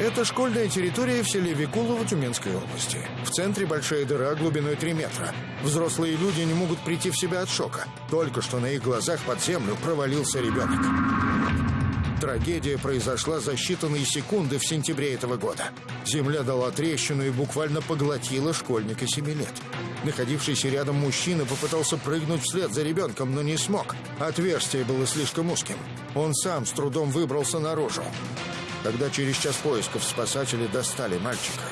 Это школьная территория в селе Викулово Тюменской области. В центре большая дыра глубиной 3 метра. Взрослые люди не могут прийти в себя от шока. Только что на их глазах под землю провалился ребенок. Трагедия произошла за считанные секунды в сентябре этого года. Земля дала трещину и буквально поглотила школьника 7 лет. Находившийся рядом мужчина попытался прыгнуть вслед за ребенком, но не смог. Отверстие было слишком узким. Он сам с трудом выбрался наружу. Когда через час поисков спасатели достали мальчика,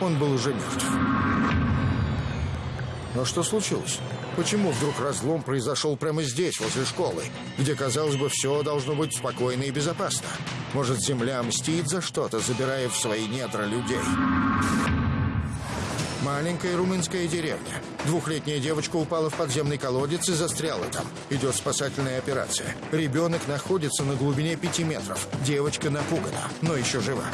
он был уже мертв. Но что случилось? Почему вдруг разлом произошел прямо здесь, возле школы, где, казалось бы, все должно быть спокойно и безопасно? Может, земля мстит за что-то, забирая в свои недра людей? Маленькая румынская деревня. Двухлетняя девочка упала в подземный колодец и застряла там. Идет спасательная операция. Ребенок находится на глубине пяти метров. Девочка напугана, но еще жива.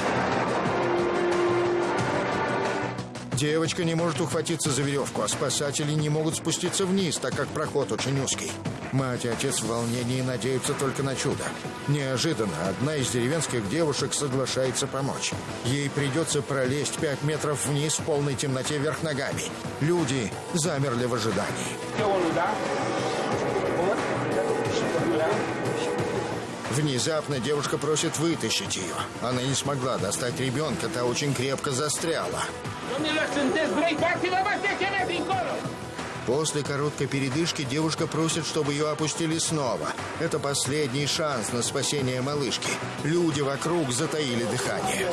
Девочка не может ухватиться за веревку, а спасатели не могут спуститься вниз, так как проход очень узкий. Мать и отец в волнении надеются только на чудо. Неожиданно одна из деревенских девушек соглашается помочь. Ей придется пролезть пять метров вниз в полной темноте вверх ногами. Люди замерли в ожидании. Внезапно девушка просит вытащить ее. Она не смогла достать ребенка, та очень крепко застряла. После короткой передышки девушка просит, чтобы ее опустили снова. Это последний шанс на спасение малышки. Люди вокруг затаили дыхание.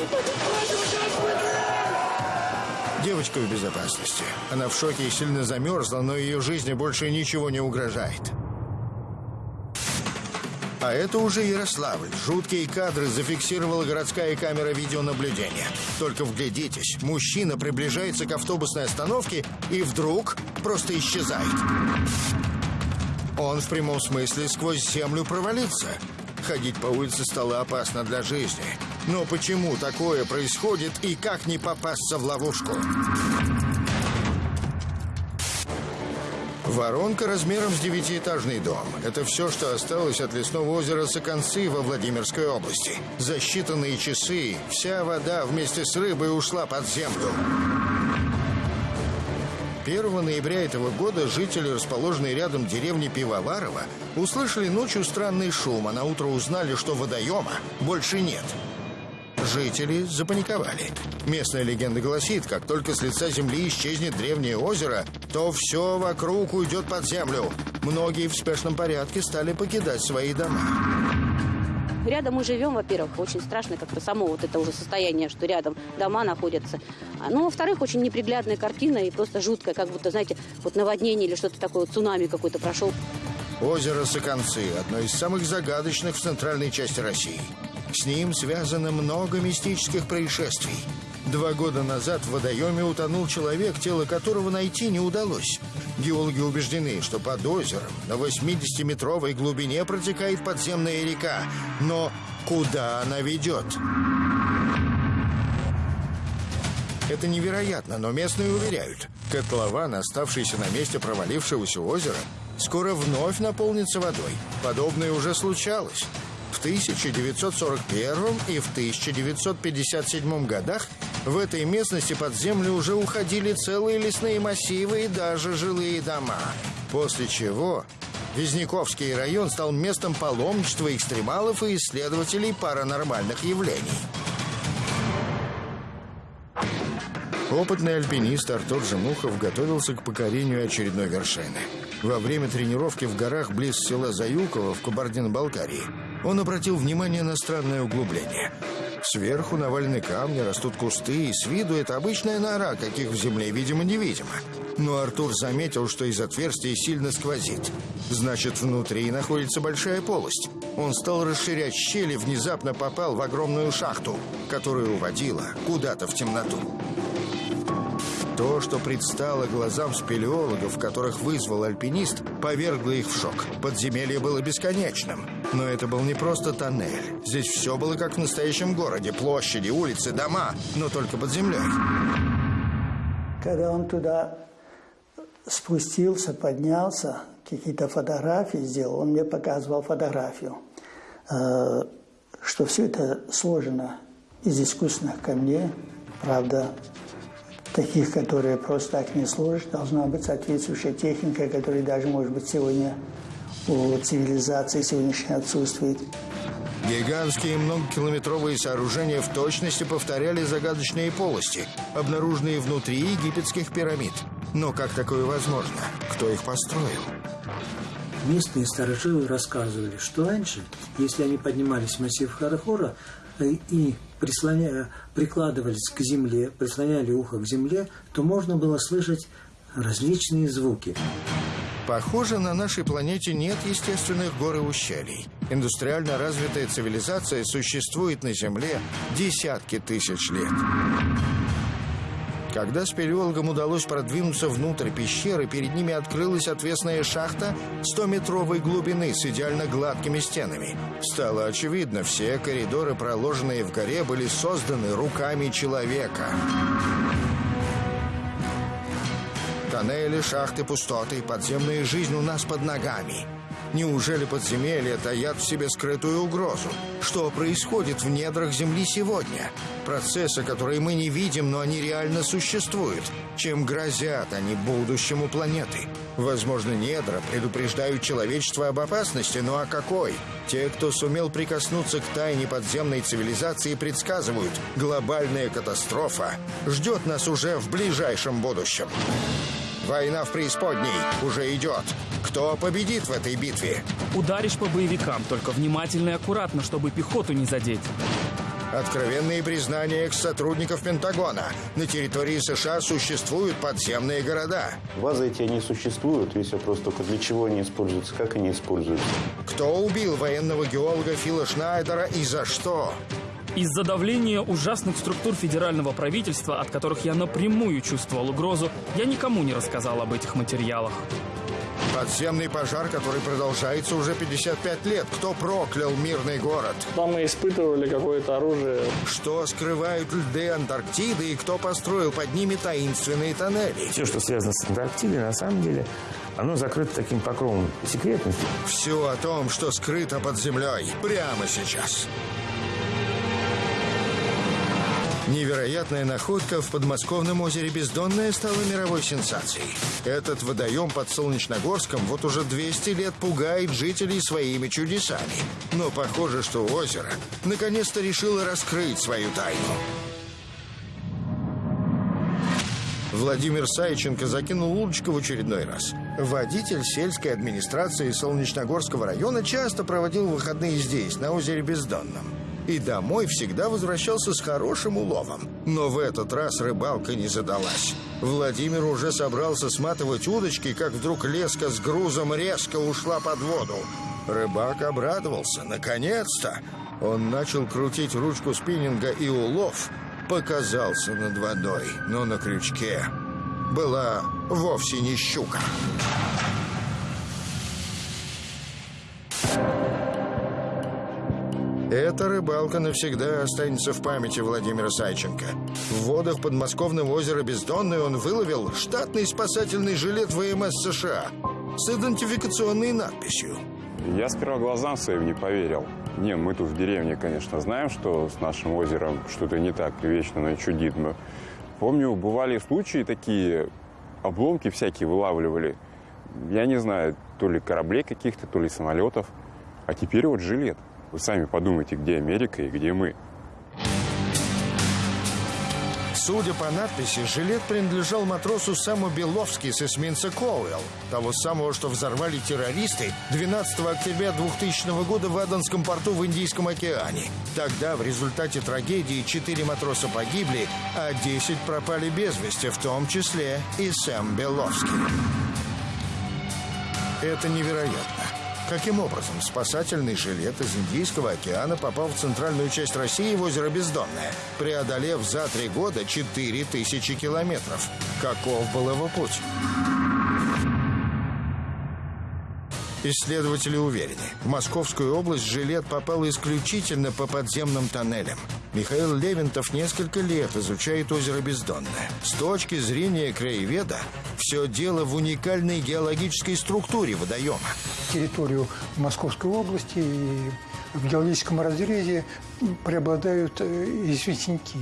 Девочка в безопасности. Она в шоке и сильно замерзла, но ее жизни больше ничего не угрожает. А это уже Ярославль. Жуткие кадры зафиксировала городская камера видеонаблюдения. Только вглядитесь, мужчина приближается к автобусной остановке и вдруг просто исчезает. Он в прямом смысле сквозь землю провалится. Ходить по улице стало опасно для жизни. Но почему такое происходит и как не попасться в ловушку? Воронка размером с девятиэтажный дом. Это все, что осталось от лесного озера Соконцы во Владимирской области. За считанные часы вся вода вместе с рыбой ушла под землю. 1 ноября этого года жители, расположенной рядом деревни Пивоварова, услышали ночью странный шум, а на утро узнали, что водоема больше нет. Жители запаниковали. Местная легенда гласит, как только с лица земли исчезнет древнее озеро, то все вокруг уйдет под землю. Многие в спешном порядке стали покидать свои дома. Рядом мы живем, во-первых, очень страшно как-то само вот это уже состояние, что рядом дома находятся. Ну, во-вторых, очень неприглядная картина и просто жуткая, как будто, знаете, вот наводнение или что-то такое, цунами какой-то прошел. Озеро Соконцы – одно из самых загадочных в центральной части России. С ним связано много мистических происшествий. Два года назад в водоеме утонул человек, тело которого найти не удалось. Геологи убеждены, что под озером на 80-метровой глубине протекает подземная река. Но куда она ведет? Это невероятно, но местные уверяют. Котлован, оставшийся на месте провалившегося озера, скоро вновь наполнится водой. Подобное уже случалось. В 1941 и в 1957 годах в этой местности под землю уже уходили целые лесные массивы и даже жилые дома. После чего Визняковский район стал местом паломничества экстремалов и исследователей паранормальных явлений. Опытный альпинист Артур Жемухов готовился к покорению очередной вершины. Во время тренировки в горах близ села Заюково в Кабардино-Балкарии он обратил внимание на странное углубление. Сверху навалены камни, растут кусты, и с виду это обычная нора, каких в земле, видимо-невидимо. Но Артур заметил, что из отверстия сильно сквозит. Значит, внутри находится большая полость. Он стал расширять щели, внезапно попал в огромную шахту, которая уводила куда-то в темноту. То, что предстало глазам спелеологов, которых вызвал альпинист, повергло их в шок. Подземелье было бесконечным. Но это был не просто тоннель. Здесь все было как в настоящем городе. Площади, улицы, дома, но только под землей. Когда он туда спустился, поднялся, какие-то фотографии сделал, он мне показывал фотографию, э, что все это сложено из искусственных камней. Правда, таких, которые просто так не сложишь, должна быть соответствующая техника, которая даже, может быть, сегодня у цивилизации сегодняшней отсутствует. Гигантские многокилометровые сооружения в точности повторяли загадочные полости, обнаруженные внутри египетских пирамид. Но как такое возможно? Кто их построил? Местные старожилы рассказывали, что раньше, если они поднимались в массив Харахора и прислоня... прикладывались к земле, прислоняли ухо к земле, то можно было слышать различные звуки. Похоже, на нашей планете нет естественных гор и ущелий. Индустриально развитая цивилизация существует на Земле десятки тысяч лет. Когда спелеологам удалось продвинуться внутрь пещеры, перед ними открылась отвесная шахта 100-метровой глубины с идеально гладкими стенами. Стало очевидно, все коридоры, проложенные в горе, были созданы руками человека. Тоннели, шахты, пустоты, подземная жизнь у нас под ногами. Неужели подземелья таят в себе скрытую угрозу? Что происходит в недрах Земли сегодня? Процессы, которые мы не видим, но они реально существуют. Чем грозят они будущему планеты? Возможно, недра предупреждают человечество об опасности, но о какой? Те, кто сумел прикоснуться к тайне подземной цивилизации, предсказывают, глобальная катастрофа ждет нас уже в ближайшем будущем. Война в преисподней уже идет. Кто победит в этой битве? Ударишь по боевикам, только внимательно и аккуратно, чтобы пехоту не задеть. Откровенные признания экс-сотрудников Пентагона. На территории США существуют подземные города. Базы эти, они существуют. Весь вопрос только для чего они используются, как они используются. Кто убил военного геолога Фила Шнайдера и за что? Из-за давления ужасных структур федерального правительства, от которых я напрямую чувствовал угрозу, я никому не рассказал об этих материалах. Подземный пожар, который продолжается уже 55 лет. Кто проклял мирный город? Там мы испытывали какое-то оружие. Что скрывают льды Антарктиды и кто построил под ними таинственные тоннели? Все, что связано с Антарктидой, на самом деле, оно закрыто таким покровом секретности. Все о том, что скрыто под землей, прямо сейчас. Невероятная находка в подмосковном озере Бездонное стала мировой сенсацией. Этот водоем под Солнечногорском вот уже 200 лет пугает жителей своими чудесами. Но похоже, что озеро наконец-то решило раскрыть свою тайну. Владимир Сайченко закинул удочку в очередной раз. Водитель сельской администрации Солнечногорского района часто проводил выходные здесь, на озере Бездонном и домой всегда возвращался с хорошим уловом. Но в этот раз рыбалка не задалась. Владимир уже собрался сматывать удочки, как вдруг леска с грузом резко ушла под воду. Рыбак обрадовался. Наконец-то! Он начал крутить ручку спиннинга, и улов показался над водой. Но на крючке была вовсе не щука. Эта рыбалка навсегда останется в памяти Владимира Сайченко. В водах подмосковного озера Бездонный он выловил штатный спасательный жилет ВМС США с идентификационной надписью. Я сперва глазам своим не поверил. Не, мы тут в деревне, конечно, знаем, что с нашим озером что-то не так вечно оно. Мы помню, бывали случаи такие, обломки всякие вылавливали. Я не знаю, то ли кораблей каких-то, то ли самолетов. А теперь вот жилет. Вы сами подумайте, где Америка и где мы. Судя по надписи, жилет принадлежал матросу Саму Беловски с эсминца Коуэлл, того самого, что взорвали террористы 12 октября 2000 года в Аденском порту в Индийском океане. Тогда в результате трагедии 4 матроса погибли, а 10 пропали без вести, в том числе и Сэм Беловский. Это невероятно. Каким образом спасательный жилет из Индийского океана попал в центральную часть России в озеро Бездонное, преодолев за три года 4000 километров? Каков был его путь? Исследователи уверены, в Московскую область жилет попал исключительно по подземным тоннелям. Михаил Левинтов несколько лет изучает озеро Бездонное. С точки зрения краеведа, все дело в уникальной геологической структуре водоема. Территорию Московской области и в геологическом разрезе преобладают э, известняки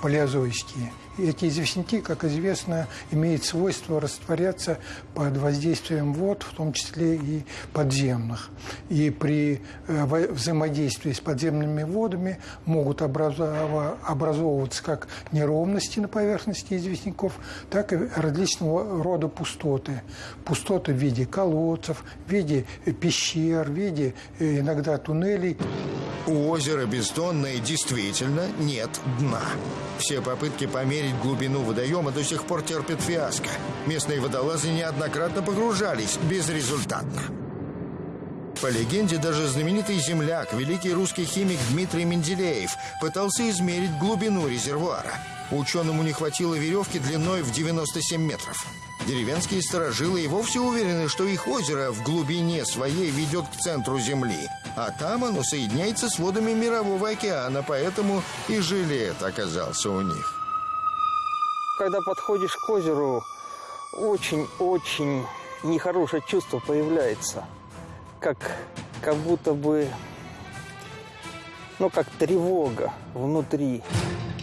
палеозойские – эти известняки, как известно, имеют свойство растворяться под воздействием вод, в том числе и подземных. И при э, взаимодействии с подземными водами могут образовываться как неровности на поверхности известняков, так и различного рода пустоты. Пустоты в виде колодцев, в виде пещер, в виде э, иногда туннелей. У озера Бездонное действительно нет дна. Все попытки померить глубину водоема до сих пор терпят фиаско. Местные водолазы неоднократно погружались безрезультатно. По легенде, даже знаменитый земляк, великий русский химик Дмитрий Менделеев, пытался измерить глубину резервуара. Ученому не хватило веревки длиной в 97 метров. Деревенские сторожилы и вовсе уверены, что их озеро в глубине своей ведет к центру Земли, а там оно соединяется с водами Мирового океана, поэтому и жилет оказался у них. Когда подходишь к озеру, очень-очень нехорошее чувство появляется. Как, как будто бы, ну, как тревога внутри.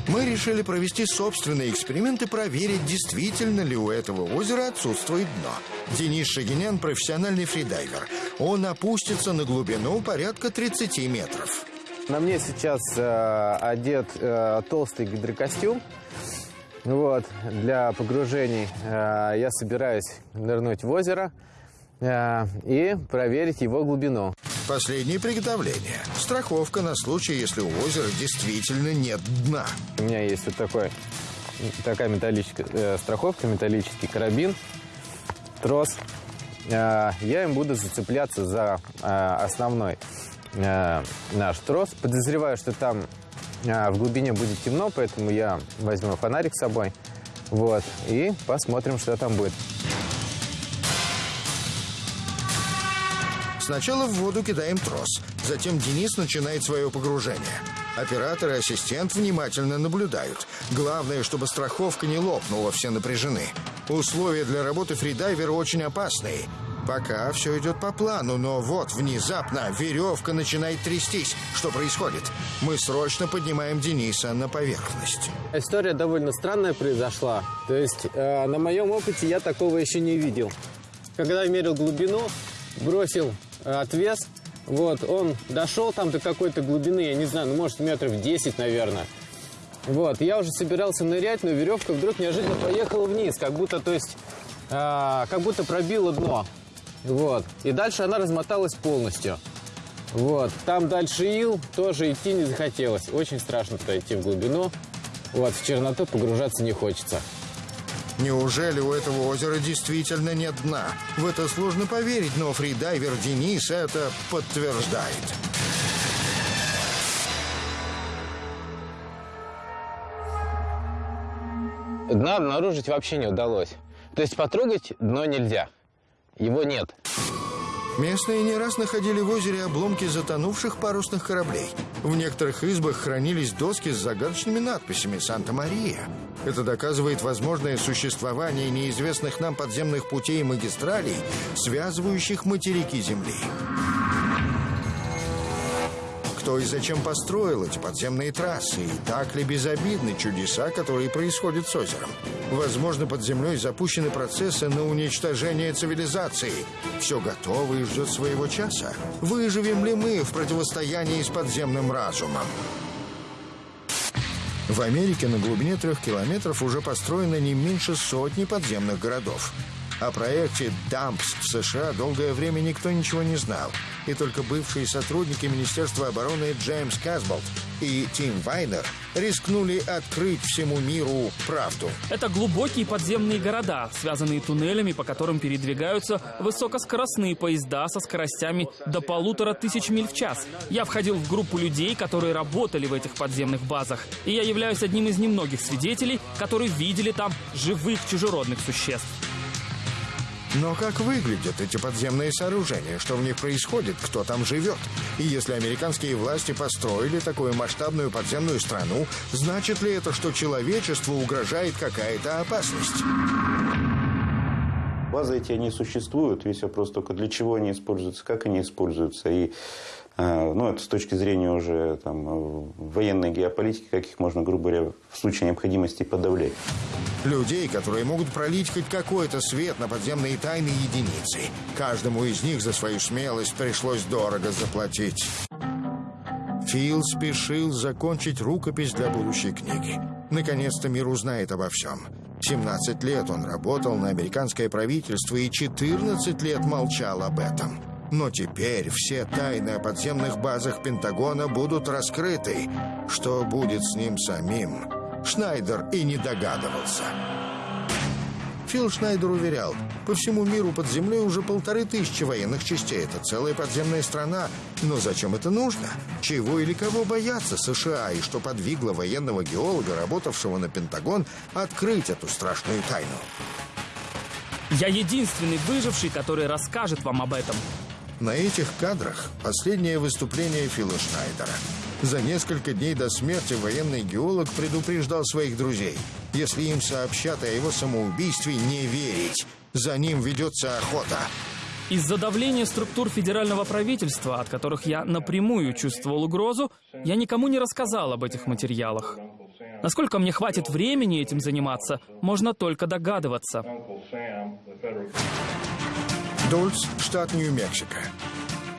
Мы решили провести собственный эксперимент и проверить, действительно ли у этого озера отсутствует дно. Денис Шагинян – профессиональный фридайвер. Он опустится на глубину порядка 30 метров. На мне сейчас э, одет э, толстый гидрокостюм. Вот, для погружений э, я собираюсь нырнуть в озеро э, и проверить его глубину. Последнее приготовление. Страховка на случай, если у озера действительно нет дна. У меня есть вот такой, такая металлическая э, страховка, металлический карабин, трос. Э, я им буду зацепляться за э, основной э, наш трос. Подозреваю, что там в глубине будет темно, поэтому я возьму фонарик с собой. Вот, и посмотрим, что там будет. Сначала в воду кидаем трос, затем Денис начинает свое погружение. Оператор и ассистент внимательно наблюдают. Главное, чтобы страховка не лопнула, все напряжены. Условия для работы фридайвера очень опасные. Пока все идет по плану, но вот внезапно веревка начинает трястись. Что происходит? Мы срочно поднимаем Дениса на поверхность. История довольно странная произошла. То есть э, на моем опыте я такого еще не видел. Когда я мерил глубину, бросил отвес. Вот, он дошел там до какой-то глубины, я не знаю, ну, может, метров 10, наверное. Вот, я уже собирался нырять, но веревка вдруг неожиданно поехала вниз, как будто, то есть, э, как будто пробила дно. Вот, и дальше она размоталась полностью. Вот, там дальше ил, тоже идти не захотелось. Очень страшно туда идти в глубину. Вот, в черноту погружаться не хочется. Неужели у этого озера действительно нет дна? В это сложно поверить, но фридайвер Денис это подтверждает. Дна обнаружить вообще не удалось. То есть потрогать дно нельзя. Его нет. Местные не раз находили в озере обломки затонувших парусных кораблей. В некоторых избах хранились доски с загадочными надписями «Санта-Мария». Это доказывает возможное существование неизвестных нам подземных путей и магистралей, связывающих материки Земли кто и зачем построил эти подземные трассы, и так ли безобидны чудеса, которые происходят с озером. Возможно, под землей запущены процессы на уничтожение цивилизации. Все готово и ждет своего часа. Выживем ли мы в противостоянии с подземным разумом? В Америке на глубине трех километров уже построено не меньше сотни подземных городов. О проекте «Дампс» в США долгое время никто ничего не знал. И только бывшие сотрудники Министерства обороны Джеймс Казболт и Тим Вайнер рискнули открыть всему миру правду. Это глубокие подземные города, связанные туннелями, по которым передвигаются высокоскоростные поезда со скоростями до полутора тысяч миль в час. Я входил в группу людей, которые работали в этих подземных базах, и я являюсь одним из немногих свидетелей, которые видели там живых чужеродных существ. Но как выглядят эти подземные сооружения? Что в них происходит? Кто там живет? И если американские власти построили такую масштабную подземную страну, значит ли это, что человечеству угрожает какая-то опасность? Базы эти, они существуют. Весь вопрос только для чего они используются, как они используются. И ну, это с точки зрения уже там, военной геополитики, как их можно, грубо говоря, в случае необходимости подавлять. Людей, которые могут пролить хоть какой-то свет на подземные тайны единицы. Каждому из них за свою смелость пришлось дорого заплатить. Фил спешил закончить рукопись для будущей книги. Наконец-то мир узнает обо всем. 17 лет он работал на американское правительство и 14 лет молчал об этом. Но теперь все тайны о подземных базах Пентагона будут раскрыты. Что будет с ним самим? Шнайдер и не догадывался. Фил Шнайдер уверял, по всему миру под землей уже полторы тысячи военных частей. Это целая подземная страна. Но зачем это нужно? Чего или кого бояться США? И что подвигло военного геолога, работавшего на Пентагон, открыть эту страшную тайну? Я единственный выживший, который расскажет вам об этом. На этих кадрах последнее выступление Фила Шнайдера. За несколько дней до смерти военный геолог предупреждал своих друзей. Если им сообщат о его самоубийстве, не верить. За ним ведется охота. Из-за давления структур федерального правительства, от которых я напрямую чувствовал угрозу, я никому не рассказал об этих материалах. Насколько мне хватит времени этим заниматься, можно только догадываться. Дольц, штат Нью-Мексико.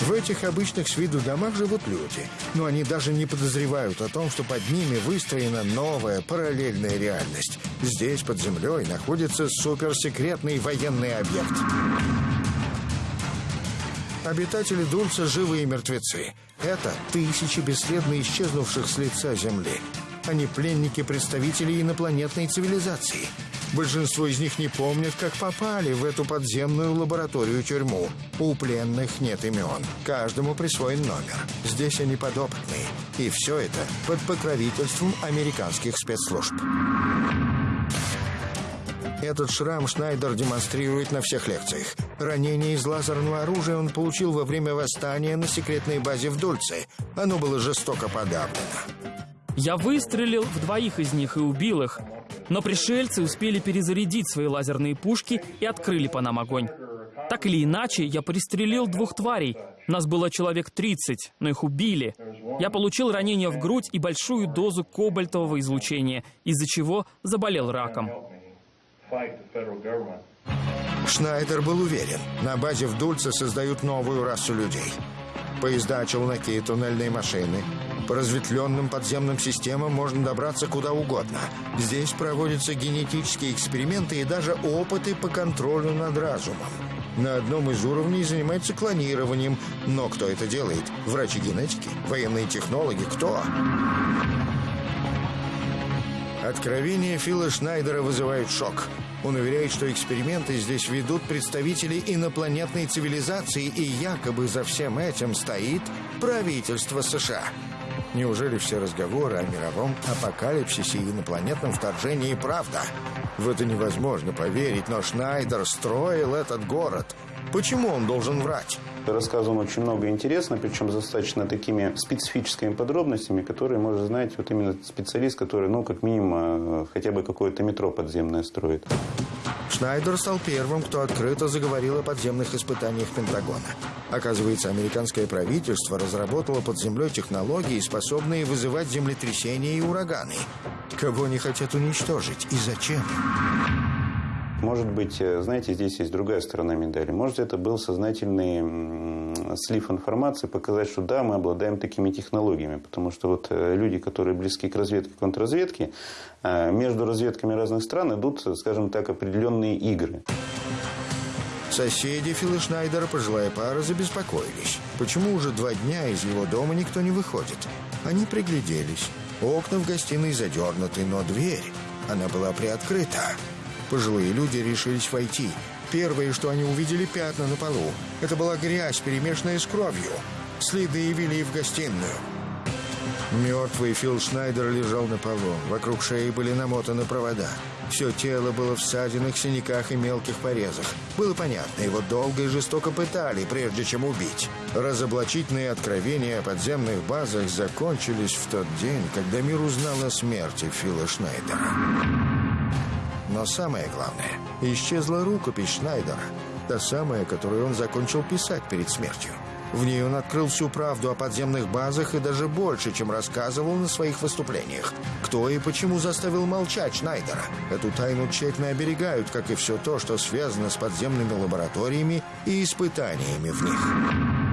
В этих обычных с виду домах живут люди, но они даже не подозревают о том, что под ними выстроена новая параллельная реальность. Здесь, под землей, находится суперсекретный военный объект. Обитатели Дульца живы и мертвецы. Это тысячи бесследно исчезнувших с лица Земли. Они пленники представителей инопланетной цивилизации. Большинство из них не помнят, как попали в эту подземную лабораторию-тюрьму. У пленных нет имен. Каждому присвоен номер. Здесь они подопытные. И все это под покровительством американских спецслужб. Этот шрам Шнайдер демонстрирует на всех лекциях. Ранение из лазерного оружия он получил во время восстания на секретной базе в Дульце. Оно было жестоко подавлено. Я выстрелил в двоих из них и убил их. Но пришельцы успели перезарядить свои лазерные пушки и открыли по нам огонь. Так или иначе, я пристрелил двух тварей. Нас было человек 30, но их убили. Я получил ранение в грудь и большую дозу кобальтового излучения, из-за чего заболел раком. Шнайдер был уверен, на базе в Дульце создают новую расу людей. Поезда, челноки, туннельные машины. По разветвленным подземным системам можно добраться куда угодно. Здесь проводятся генетические эксперименты и даже опыты по контролю над разумом. На одном из уровней занимаются клонированием. Но кто это делает? Врачи генетики? Военные технологи? Кто? Откровения Фила Шнайдера вызывают шок. Он уверяет, что эксперименты здесь ведут представители инопланетной цивилизации, и якобы за всем этим стоит правительство США. Неужели все разговоры о мировом апокалипсисе и инопланетном вторжении правда? В это невозможно поверить, но Шнайдер строил этот город. Почему он должен врать? Рассказывал очень много интересного, причем с достаточно такими специфическими подробностями, которые может знать вот именно специалист, который, ну, как минимум, э, хотя бы какое-то метро подземное строит. Шнайдер стал первым, кто открыто заговорил о подземных испытаниях Пентагона. Оказывается, американское правительство разработало под землей технологии, способные вызывать землетрясения и ураганы. Кого они хотят уничтожить и зачем? Может быть, э, знаете, здесь есть другая сторона медали. Может, это был сознательный слив информации, показать, что да, мы обладаем такими технологиями. Потому что вот э, люди, которые близки к разведке, контрразведке, э, между разведками разных стран идут, скажем так, определенные игры. Соседи Фила Шнайдера, пожилая пара, забеспокоились. Почему уже два дня из его дома никто не выходит? Они пригляделись. Окна в гостиной задернуты, но дверь, она была приоткрыта. Пожилые люди решились войти. Первое, что они увидели, пятна на полу. Это была грязь, перемешанная с кровью. Следы явили в гостиную. Мертвый Фил Шнайдер лежал на полу. Вокруг шеи были намотаны провода. Все тело было в ссадинах, синяках и мелких порезах. Было понятно, его долго и жестоко пытали, прежде чем убить. Разоблачительные откровения о подземных базах закончились в тот день, когда мир узнал о смерти Фила Шнайдера. Но самое главное, исчезла рукопись Шнайдера. Та самая, которую он закончил писать перед смертью. В ней он открыл всю правду о подземных базах и даже больше, чем рассказывал на своих выступлениях. Кто и почему заставил молчать Шнайдера? Эту тайну тщательно оберегают, как и все то, что связано с подземными лабораториями и испытаниями в них.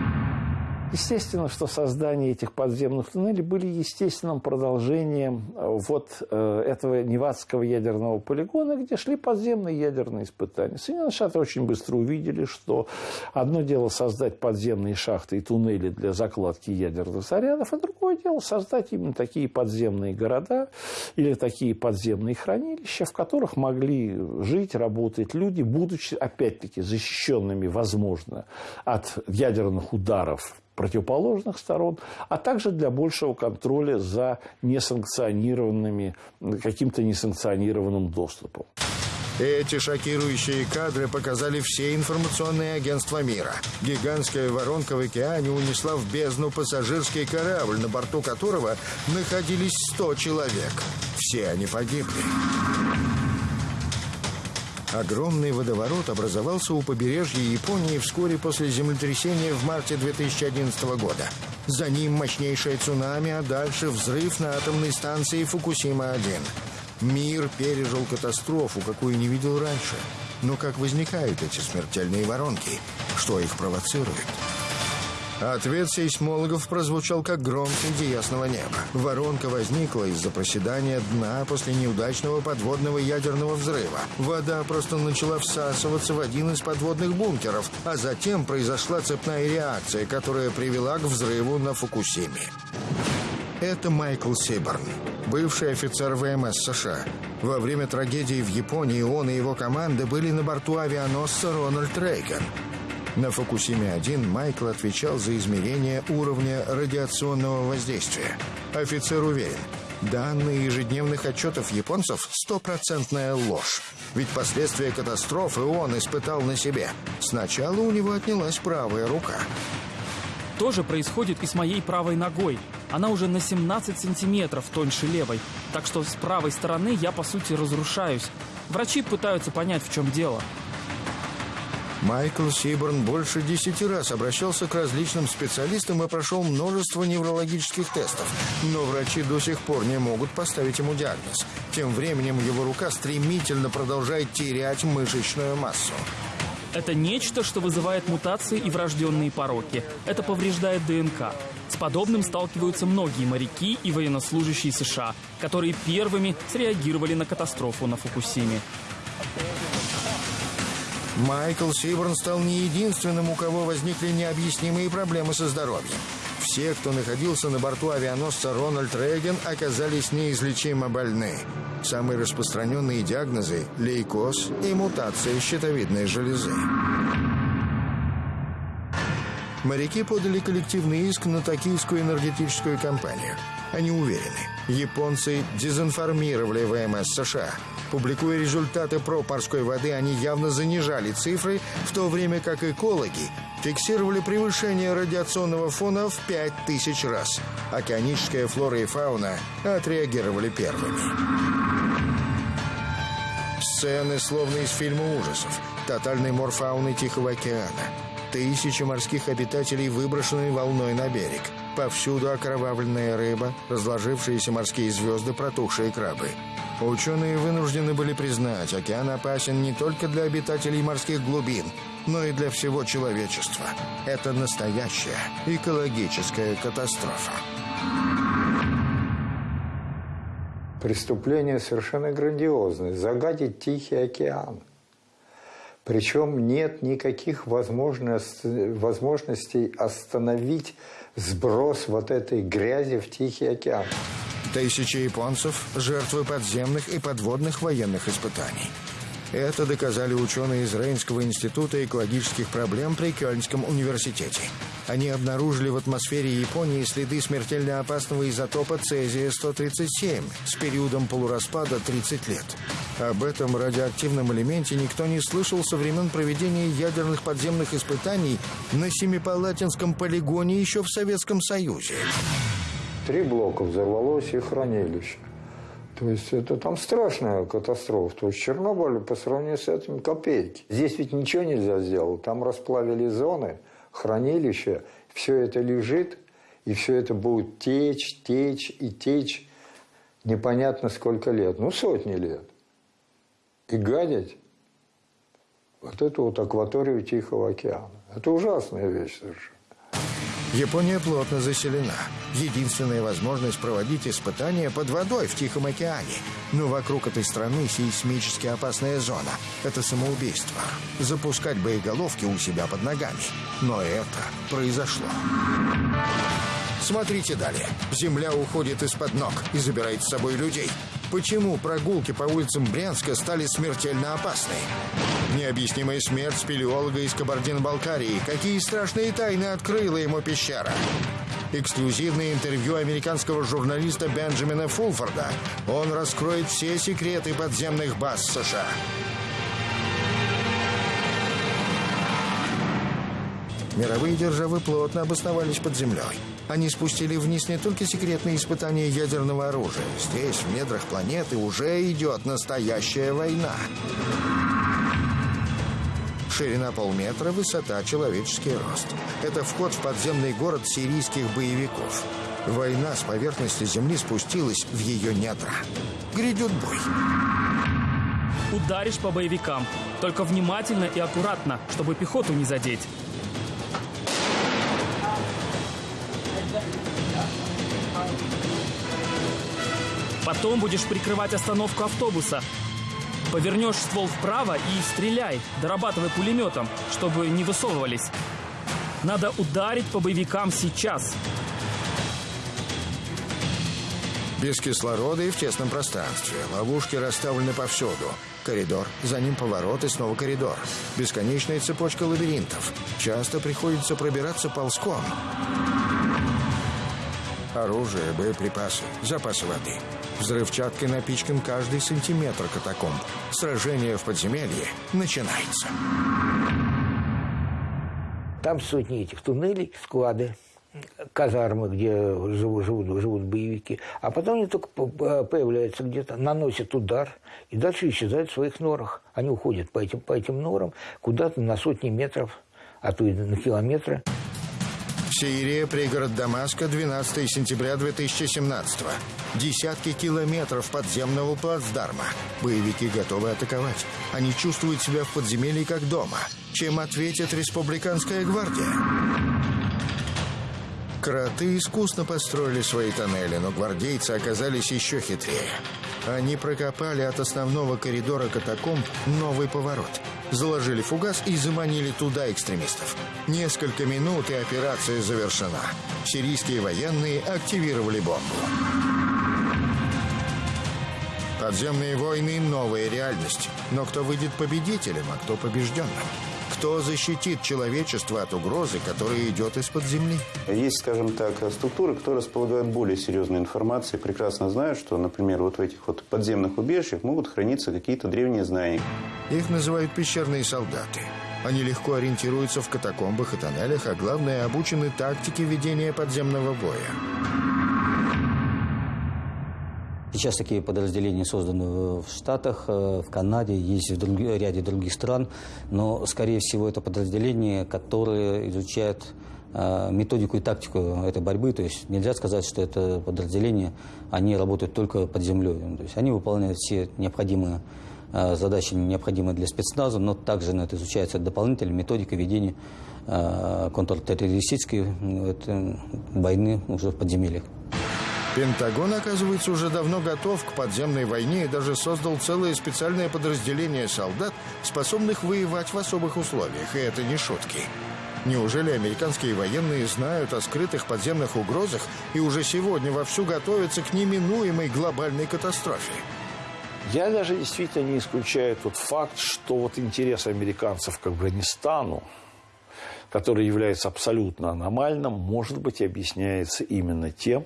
Естественно, что создание этих подземных туннелей были естественным продолжением э, вот э, этого Невадского ядерного полигона, где шли подземные ядерные испытания. Соединенные Штаты очень быстро увидели, что одно дело создать подземные шахты и туннели для закладки ядерных зарядов, а другое дело создать именно такие подземные города или такие подземные хранилища, в которых могли жить, работать люди, будучи, опять-таки, защищенными, возможно, от ядерных ударов противоположных сторон, а также для большего контроля за несанкционированными, каким-то несанкционированным доступом. Эти шокирующие кадры показали все информационные агентства мира. Гигантская воронка в океане унесла в бездну пассажирский корабль, на борту которого находились 100 человек. Все они погибли. Огромный водоворот образовался у побережья Японии вскоре после землетрясения в марте 2011 года. За ним мощнейшее цунами, а дальше взрыв на атомной станции Фукусима-1. Мир пережил катастрофу, какую не видел раньше. Но как возникают эти смертельные воронки? Что их провоцирует? Ответ сейсмологов прозвучал как гром среди ясного неба. Воронка возникла из-за проседания дна после неудачного подводного ядерного взрыва. Вода просто начала всасываться в один из подводных бункеров, а затем произошла цепная реакция, которая привела к взрыву на Фукусиме. Это Майкл Сиборн, бывший офицер ВМС США. Во время трагедии в Японии он и его команда были на борту авианосца «Рональд Рейган». На Фукусиме-1 Майкл отвечал за измерение уровня радиационного воздействия. Офицер уверен, данные ежедневных отчетов японцев – стопроцентная ложь. Ведь последствия катастрофы он испытал на себе. Сначала у него отнялась правая рука. То же происходит и с моей правой ногой. Она уже на 17 сантиметров тоньше левой. Так что с правой стороны я, по сути, разрушаюсь. Врачи пытаются понять, в чем дело. Майкл Сиборн больше десяти раз обращался к различным специалистам и прошел множество неврологических тестов. Но врачи до сих пор не могут поставить ему диагноз. Тем временем его рука стремительно продолжает терять мышечную массу. Это нечто, что вызывает мутации и врожденные пороки. Это повреждает ДНК. С подобным сталкиваются многие моряки и военнослужащие США, которые первыми среагировали на катастрофу на Фукусиме. Майкл Сиборн стал не единственным, у кого возникли необъяснимые проблемы со здоровьем. Все, кто находился на борту авианосца Рональд Рейган, оказались неизлечимо больны. Самые распространенные диагнозы – лейкоз и мутация щитовидной железы. Моряки подали коллективный иск на токийскую энергетическую компанию. Они уверены, японцы дезинформировали ВМС США – Публикуя результаты проб морской воды, они явно занижали цифры, в то время как экологи фиксировали превышение радиационного фона в 5000 раз. Океаническая флора и фауна отреагировали первыми. Сцены, словно из фильма ужасов. Тотальный мор фауны Тихого океана. Тысячи морских обитателей выброшены волной на берег. Повсюду окровавленная рыба, разложившиеся морские звезды, протухшие крабы. Ученые вынуждены были признать, океан опасен не только для обитателей морских глубин, но и для всего человечества. Это настоящая экологическая катастрофа. Преступление совершенно грандиозное. Загадить Тихий океан. Причем нет никаких возможностей остановить сброс вот этой грязи в Тихий океан. Тысячи японцев – жертвы подземных и подводных военных испытаний. Это доказали ученые из Рейнского института экологических проблем при Кёльнском университете. Они обнаружили в атмосфере Японии следы смертельно опасного изотопа цезия-137 с периодом полураспада 30 лет. Об этом радиоактивном элементе никто не слышал со времен проведения ядерных подземных испытаний на Семипалатинском полигоне еще в Советском Союзе. Три блока взорвалось и хранилище. То есть это там страшная катастрофа. То есть Чернобыль по сравнению с этим копейки. Здесь ведь ничего нельзя сделать. Там расплавили зоны, хранилище. Все это лежит, и все это будет течь, течь и течь непонятно сколько лет. Ну, сотни лет. И гадить вот эту вот акваторию Тихого океана. Это ужасная вещь совершенно. Япония плотно заселена. Единственная возможность проводить испытания под водой в Тихом океане. Но вокруг этой страны сейсмически опасная зона. Это самоубийство. Запускать боеголовки у себя под ногами. Но это произошло. Смотрите далее. Земля уходит из-под ног и забирает с собой людей. Почему прогулки по улицам Брянска стали смертельно опасны? Необъяснимая смерть спелеолога из Кабардино-Балкарии. Какие страшные тайны открыла ему пещера? Эксклюзивное интервью американского журналиста Бенджамина Фулфорда. Он раскроет все секреты подземных баз США. Мировые державы плотно обосновались под землей. Они спустили вниз не только секретные испытания ядерного оружия. Здесь, в недрах планеты, уже идет настоящая война. Ширина полметра, высота, человеческий рост. Это вход в подземный город сирийских боевиков. Война с поверхности Земли спустилась в ее недра. Грядет бой. Ударишь по боевикам. Только внимательно и аккуратно, чтобы пехоту не задеть. Потом будешь прикрывать остановку автобуса. Повернешь ствол вправо и стреляй, дорабатывай пулеметом, чтобы не высовывались. Надо ударить по боевикам сейчас. Без кислорода и в тесном пространстве. Ловушки расставлены повсюду. Коридор, за ним поворот и снова коридор. Бесконечная цепочка лабиринтов. Часто приходится пробираться ползком. Оружие, боеприпасы, запасы воды. Взрывчаткой напичкан каждый сантиметр катакомб. Сражение в подземелье начинается. Там сотни этих туннелей, склады, казармы, где живут, живут, живут боевики. А потом они только появляются где-то, наносят удар и дальше исчезают в своих норах. Они уходят по этим, по этим норам куда-то на сотни метров, а то и на километры. Сирия, пригород Дамаска, 12 сентября 2017 -го. Десятки километров подземного плацдарма. Боевики готовы атаковать. Они чувствуют себя в подземелье как дома. Чем ответит республиканская гвардия? Кроты искусно построили свои тоннели, но гвардейцы оказались еще хитрее. Они прокопали от основного коридора катакомб новый поворот. Заложили фугас и заманили туда экстремистов. Несколько минут и операция завершена. Сирийские военные активировали бомбу. Подземные войны – новая реальность. Но кто выйдет победителем, а кто побежденным? Кто защитит человечество от угрозы, которая идет из-под земли? Есть, скажем так, структуры, которые располагают более серьезной информацией, прекрасно знают, что, например, вот в этих вот подземных убежищах могут храниться какие-то древние знания. Их называют пещерные солдаты. Они легко ориентируются в катакомбах и тоннелях, а главное, обучены тактике ведения подземного боя. Сейчас такие подразделения созданы в Штатах, э, в Канаде, есть в друг, ряде других стран, но, скорее всего, это подразделения, которые изучают э, методику и тактику этой борьбы. То есть нельзя сказать, что это подразделения, они работают только под землей. То есть они выполняют все необходимые э, задачи, необходимые для спецназа, но также на это изучается дополнительная методика ведения контртеррористической войны уже в подземельях. Пентагон, оказывается, уже давно готов к подземной войне и даже создал целое специальное подразделение солдат, способных воевать в особых условиях. И это не шутки. Неужели американские военные знают о скрытых подземных угрозах и уже сегодня вовсю готовятся к неминуемой глобальной катастрофе? Я даже действительно не исключаю тот факт, что вот интерес американцев к Афганистану, который является абсолютно аномальным, может быть, объясняется именно тем,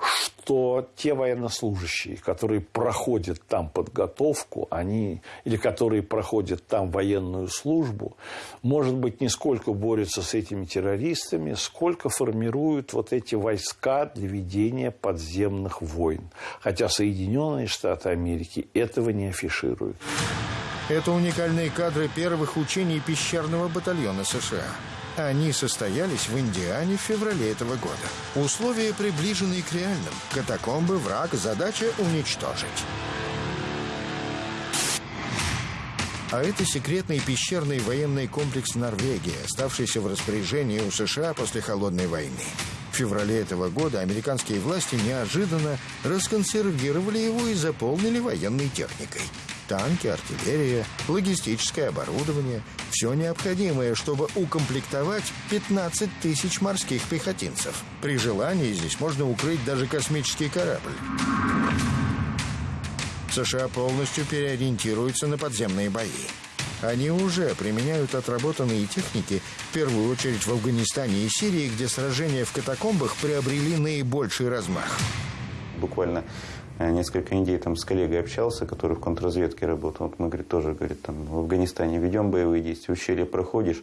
что те военнослужащие, которые проходят там подготовку, они, или которые проходят там военную службу, может быть, не сколько борются с этими террористами, сколько формируют вот эти войска для ведения подземных войн. Хотя Соединенные Штаты Америки этого не афишируют. Это уникальные кадры первых учений пещерного батальона США. Они состоялись в Индиане в феврале этого года. Условия приближены к реальным. Катакомбы, враг, задача уничтожить. А это секретный пещерный военный комплекс Норвегии, оставшийся в распоряжении у США после Холодной войны. В феврале этого года американские власти неожиданно расконсервировали его и заполнили военной техникой танки, артиллерия, логистическое оборудование. Все необходимое, чтобы укомплектовать 15 тысяч морских пехотинцев. При желании здесь можно укрыть даже космический корабль. США полностью переориентируются на подземные бои. Они уже применяют отработанные техники, в первую очередь в Афганистане и Сирии, где сражения в катакомбах приобрели наибольший размах. Буквально несколько недель там с коллегой общался, который в контрразведке работал. Вот мы, говорит, тоже, говорит, там в Афганистане ведем боевые действия, ущелье проходишь.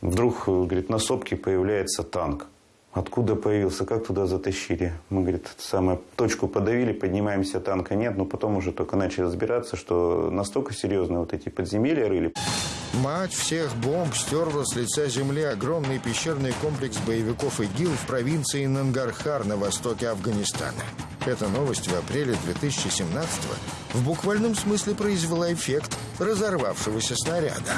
Вдруг, говорит, на сопке появляется танк. Откуда появился, как туда затащили? Мы, говорит, самую точку подавили, поднимаемся, танка нет, но потом уже только начали разбираться, что настолько серьезно вот эти подземелья рыли. Мать всех бомб стерла с лица земли огромный пещерный комплекс боевиков ИГИЛ в провинции Нангархар на востоке Афганистана. Эта новость в апреле 2017 в буквальном смысле произвела эффект разорвавшегося снаряда.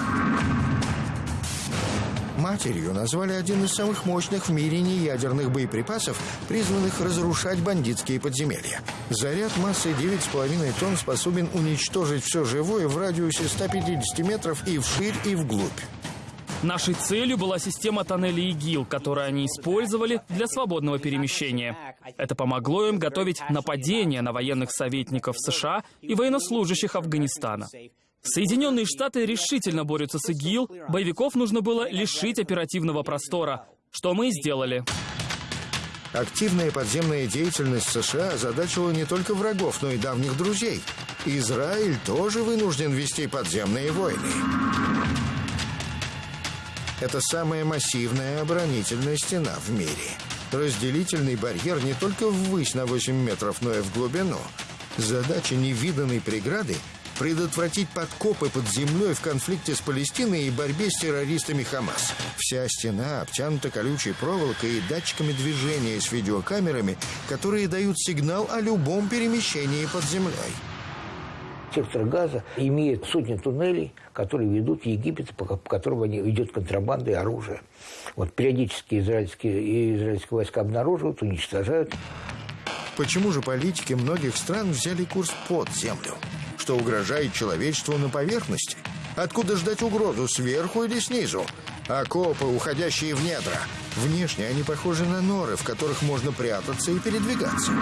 Матерью назвали один из самых мощных в мире неядерных боеприпасов, призванных разрушать бандитские подземелья. Заряд массой 9,5 тонн способен уничтожить все живое в радиусе 150 метров и вширь, и вглубь. Нашей целью была система тоннелей ИГИЛ, которую они использовали для свободного перемещения. Это помогло им готовить нападения на военных советников США и военнослужащих Афганистана. Соединенные Штаты решительно борются с ИГИЛ, боевиков нужно было лишить оперативного простора, что мы и сделали. Активная подземная деятельность США озадачила не только врагов, но и давних друзей. Израиль тоже вынужден вести подземные войны. Это самая массивная оборонительная стена в мире. Разделительный барьер не только ввысь на 8 метров, но и в глубину. Задача невиданной преграды – предотвратить подкопы под землей в конфликте с Палестиной и борьбе с террористами Хамас. Вся стена обтянута колючей проволокой и датчиками движения с видеокамерами, которые дают сигнал о любом перемещении под землей. Сектор газа имеет сотни туннелей, которые ведут в Египет, по которым идет контрабанда и оружие. Вот периодически израильские, израильские войска обнаруживают, уничтожают. Почему же политики многих стран взяли курс под землю? Что угрожает человечеству на поверхности? Откуда ждать угрозу, сверху или снизу? Окопы, уходящие в недра. Внешне они похожи на норы, в которых можно прятаться и передвигаться.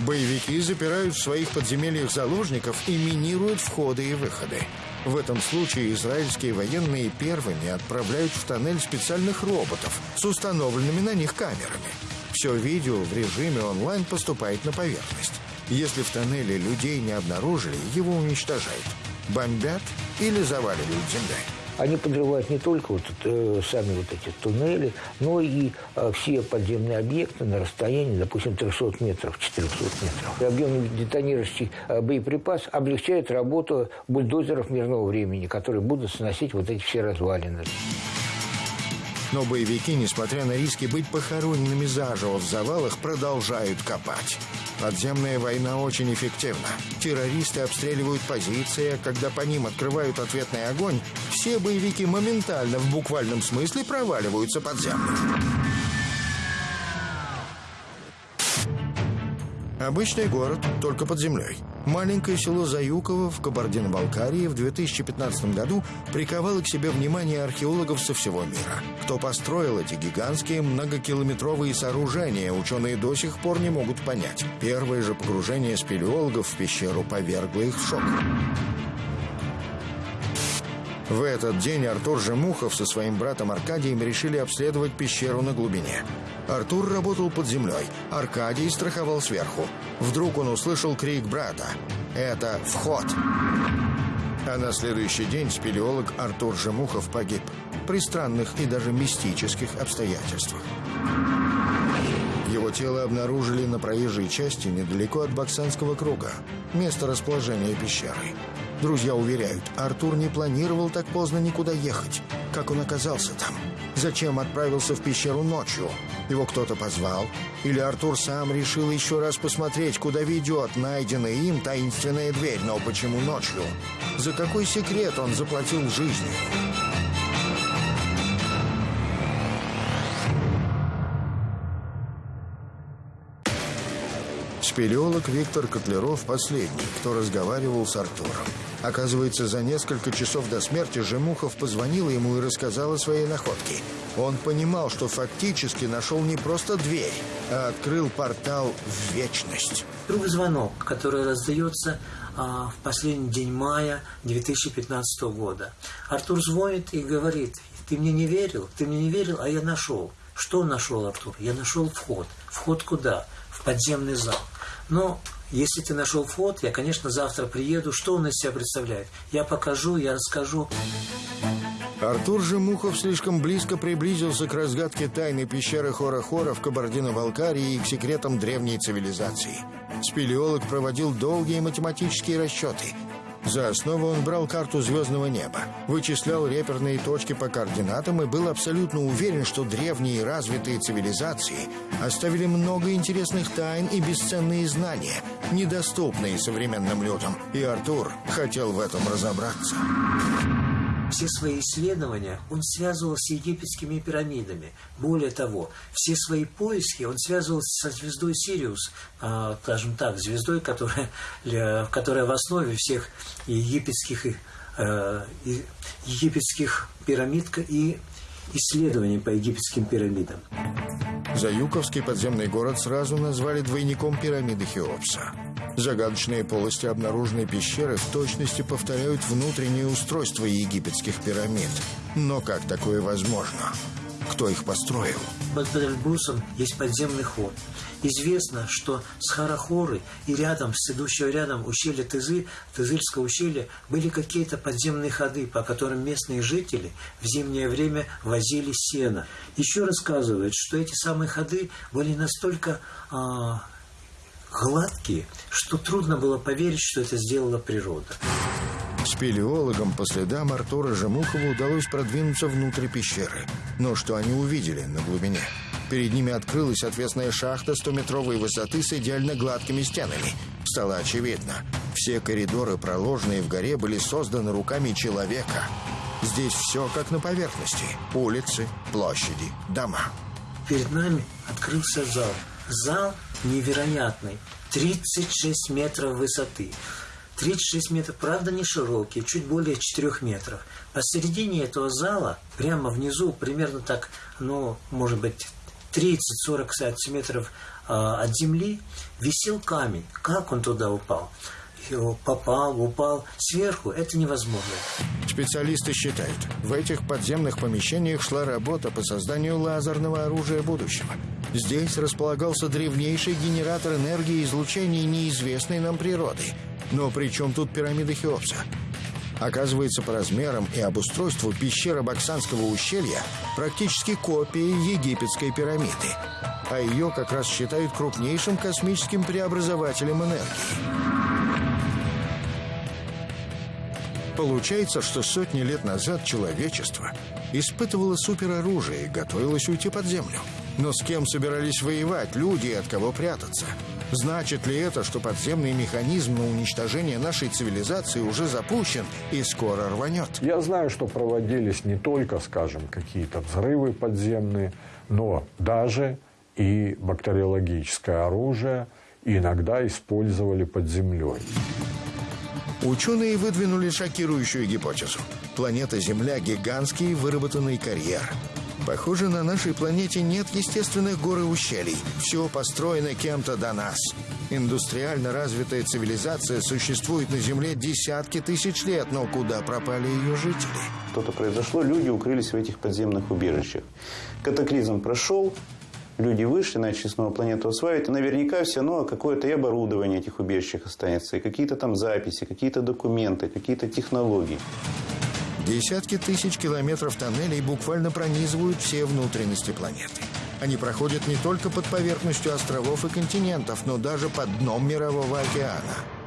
Боевики запирают в своих подземельях заложников и минируют входы и выходы. В этом случае израильские военные первыми отправляют в тоннель специальных роботов с установленными на них камерами. Все видео в режиме онлайн поступает на поверхность. Если в тоннеле людей не обнаружили, его уничтожают. Бомбят или заваливают землей. Они подрывают не только вот, э, сами вот эти туннели, но и э, все подземные объекты на расстоянии, допустим, 300 метров, 400 метров. Объемный детонирующий э, боеприпас облегчает работу бульдозеров мирного времени, которые будут сносить вот эти все развалины. Но боевики, несмотря на риски быть похороненными заживо в завалах, продолжают копать. Подземная война очень эффективна. Террористы обстреливают позиции, а когда по ним открывают ответный огонь, все боевики моментально, в буквальном смысле, проваливаются под землю. Обычный город, только под землей. Маленькое село Заюково в Кабардино-Балкарии в 2015 году приковало к себе внимание археологов со всего мира. Кто построил эти гигантские многокилометровые сооружения, ученые до сих пор не могут понять. Первое же погружение спелеологов в пещеру повергло их в шок. В этот день Артур Жемухов со своим братом Аркадием решили обследовать пещеру на глубине. Артур работал под землей, Аркадий страховал сверху. Вдруг он услышал крик брата. «Это вход!» А на следующий день спелеолог Артур Жемухов погиб при странных и даже мистических обстоятельствах. Его тело обнаружили на проезжей части недалеко от Баксанского круга, место расположения пещеры. Друзья уверяют, Артур не планировал так поздно никуда ехать. Как он оказался там? Зачем отправился в пещеру ночью? Его кто-то позвал? Или Артур сам решил еще раз посмотреть, куда ведет найденная им таинственная дверь, но почему ночью? За какой секрет он заплатил жизнью? Спелеолог Виктор Котлеров последний, кто разговаривал с Артуром. Оказывается, за несколько часов до смерти Жемухов позвонила ему и рассказал о своей находке. Он понимал, что фактически нашел не просто дверь, а открыл портал в вечность. Другой звонок, который раздается а, в последний день мая 2015 года. Артур звонит и говорит, ты мне не верил, ты мне не верил, а я нашел. Что нашел Артур? Я нашел вход. Вход куда? В подземный зал. Но если ты нашел вход, я, конечно, завтра приеду. Что он из себя представляет? Я покажу, я расскажу. Артур же Мухов слишком близко приблизился к разгадке тайны пещеры Хора-Хора в Кабардино-Балкарии и к секретам древней цивилизации. Спелеолог проводил долгие математические расчеты – за основу он брал карту звездного неба, вычислял реперные точки по координатам и был абсолютно уверен, что древние развитые цивилизации оставили много интересных тайн и бесценные знания, недоступные современным людям. И Артур хотел в этом разобраться. Все свои исследования он связывал с египетскими пирамидами. Более того, все свои поиски он связывал со звездой Сириус, а, скажем так, звездой, которая, которая в основе всех египетских, э, египетских пирамид и исследований по египетским пирамидам. Заюковский подземный город сразу назвали двойником пирамиды Хеопса. Загадочные полости обнаруженной пещеры в точности повторяют внутреннее устройство египетских пирамид. Но как такое возможно? Кто их построил? Под Эльбрусом есть подземный ход. Известно, что с Харахоры и рядом, с идущего рядом ущелья Тызы, Тызыльского ущелья, были какие-то подземные ходы, по которым местные жители в зимнее время возили сено. Еще рассказывают, что эти самые ходы были настолько а, гладкие, что трудно было поверить, что это сделала природа. Спелеологам по следам Артура Жемухова удалось продвинуться внутрь пещеры. Но что они увидели на глубине? Перед ними открылась отвесная шахта 100-метровой высоты с идеально гладкими стенами. Стало очевидно, все коридоры, проложенные в горе, были созданы руками человека. Здесь все как на поверхности. Улицы, площади, дома. Перед нами открылся зал. Зал невероятный. 36 метров высоты. 36 метров, правда, не широкий, чуть более 4 метров. Посередине этого зала, прямо внизу, примерно так, ну, может быть, 30-40 сантиметров э, от земли, висел камень. Как он туда упал? Попал, упал сверху, это невозможно. Специалисты считают, в этих подземных помещениях шла работа по созданию лазерного оружия будущего. Здесь располагался древнейший генератор энергии излучения неизвестной нам природы. Но при чем тут пирамида Хеопса? Оказывается, по размерам и обустройству пещера Баксанского ущелья практически копия египетской пирамиды. А ее как раз считают крупнейшим космическим преобразователем энергии. Получается, что сотни лет назад человечество испытывало супероружие и готовилось уйти под землю. Но с кем собирались воевать люди и от кого прятаться? Значит ли это, что подземный механизм на уничтожение нашей цивилизации уже запущен и скоро рванет? Я знаю, что проводились не только, скажем, какие-то взрывы подземные, но даже и бактериологическое оружие иногда использовали под землей. Ученые выдвинули шокирующую гипотезу. Планета Земля – гигантский выработанный карьер. Похоже, на нашей планете нет естественных гор и ущелий. Все построено кем-то до нас. Индустриально развитая цивилизация существует на Земле десятки тысяч лет, но куда пропали ее жители? Что-то произошло, люди укрылись в этих подземных убежищах. Катаклизм прошел, люди вышли, начали снова планету осваивать, наверняка все равно какое-то и оборудование этих убежищах останется, и какие-то там записи, какие-то документы, какие-то технологии. Десятки тысяч километров тоннелей буквально пронизывают все внутренности планеты. Они проходят не только под поверхностью островов и континентов, но даже под дном Мирового океана.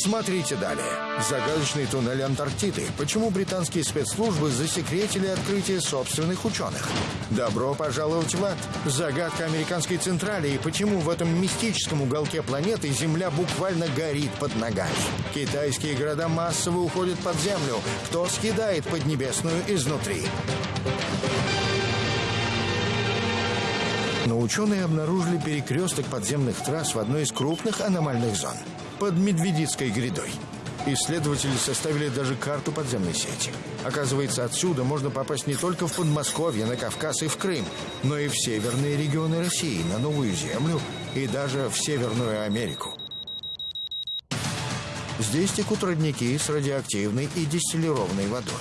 Смотрите далее. Загадочный туннель Антарктиды. Почему британские спецслужбы засекретили открытие собственных ученых? Добро пожаловать в ад. Загадка американской централи и почему в этом мистическом уголке планеты Земля буквально горит под ногами. Китайские города массово уходят под землю. Кто съедает Поднебесную изнутри? Но ученые обнаружили перекресток подземных трасс в одной из крупных аномальных зон – под Медведицкой грядой. Исследователи составили даже карту подземной сети. Оказывается, отсюда можно попасть не только в Подмосковье, на Кавказ и в Крым, но и в северные регионы России, на Новую Землю и даже в Северную Америку. Здесь текут родники с радиоактивной и дистиллированной водой.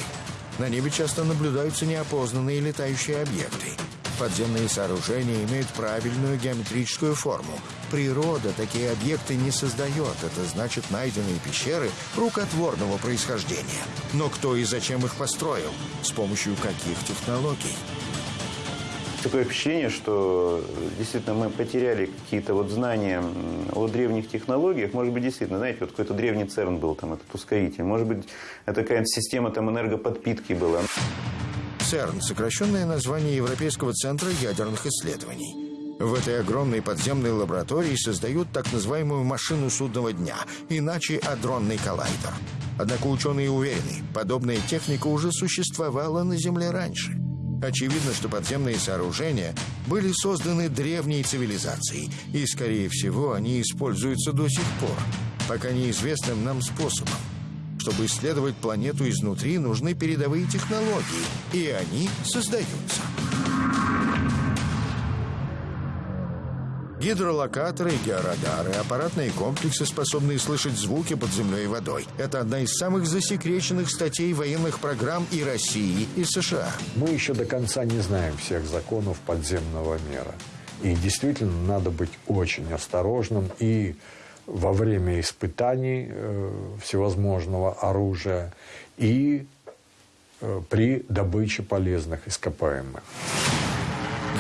На небе часто наблюдаются неопознанные летающие объекты – Подземные сооружения имеют правильную геометрическую форму. Природа такие объекты не создает. Это значит найденные пещеры рукотворного происхождения. Но кто и зачем их построил? С помощью каких технологий? Такое впечатление, что действительно мы потеряли какие-то вот знания о древних технологиях. Может быть, действительно, знаете, вот какой-то древний ЦЕРН был, там, этот ускоритель. Может быть, это какая-то система там энергоподпитки была. ЦЕРН – сокращенное название Европейского центра ядерных исследований. В этой огромной подземной лаборатории создают так называемую машину судного дня, иначе адронный коллайдер. Однако ученые уверены, подобная техника уже существовала на Земле раньше. Очевидно, что подземные сооружения были созданы древней цивилизацией, и, скорее всего, они используются до сих пор, пока неизвестным нам способом. Чтобы исследовать планету изнутри, нужны передовые технологии, и они создаются. Гидролокаторы, георадары, аппаратные комплексы, способные слышать звуки под землей и водой. Это одна из самых засекреченных статей военных программ и России, и США. Мы еще до конца не знаем всех законов подземного мира. И действительно надо быть очень осторожным и во время испытаний э, всевозможного оружия и э, при добыче полезных ископаемых.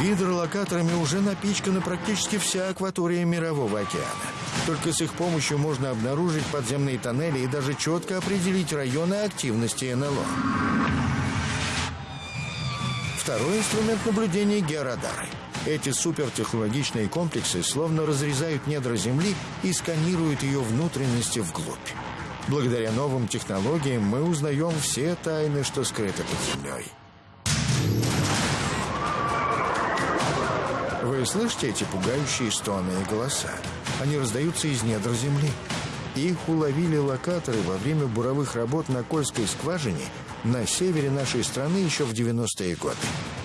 Гидролокаторами уже напичкана практически вся акватория Мирового океана. Только с их помощью можно обнаружить подземные тоннели и даже четко определить районы активности НЛО. Второй инструмент наблюдения – георадары. Эти супертехнологичные комплексы словно разрезают недра Земли и сканируют ее внутренности вглубь. Благодаря новым технологиям мы узнаем все тайны, что скрыты под землей. Вы слышите эти пугающие стоны и голоса? Они раздаются из недр земли. Их уловили локаторы во время буровых работ на Кольской скважине на севере нашей страны еще в 90-е годы.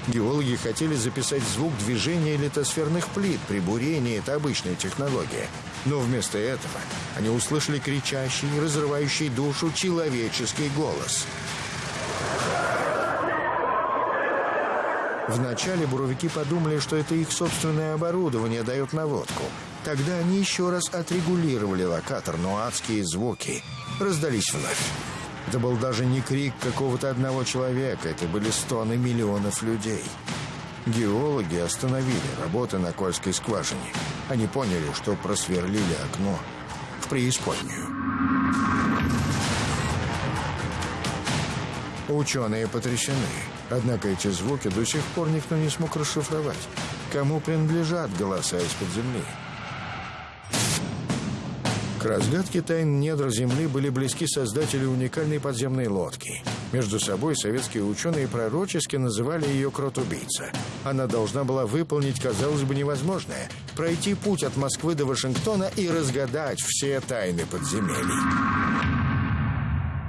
Геологи хотели записать звук движения литосферных плит при бурении, это обычная технология. Но вместо этого они услышали кричащий, разрывающий душу человеческий голос. Вначале буровики подумали, что это их собственное оборудование дает наводку. Тогда они еще раз отрегулировали локатор, но адские звуки раздались вновь. Это был даже не крик какого-то одного человека, это были стоны миллионов людей. Геологи остановили работы на Кольской скважине. Они поняли, что просверлили окно в преисподнюю. Ученые потрясены. Однако эти звуки до сих пор никто не смог расшифровать. Кому принадлежат голоса из-под земли? К разгадке тайн недр Земли были близки создатели уникальной подземной лодки. Между собой советские ученые пророчески называли ее «крот-убийца». Она должна была выполнить, казалось бы, невозможное пройти путь от Москвы до Вашингтона и разгадать все тайны подземелий.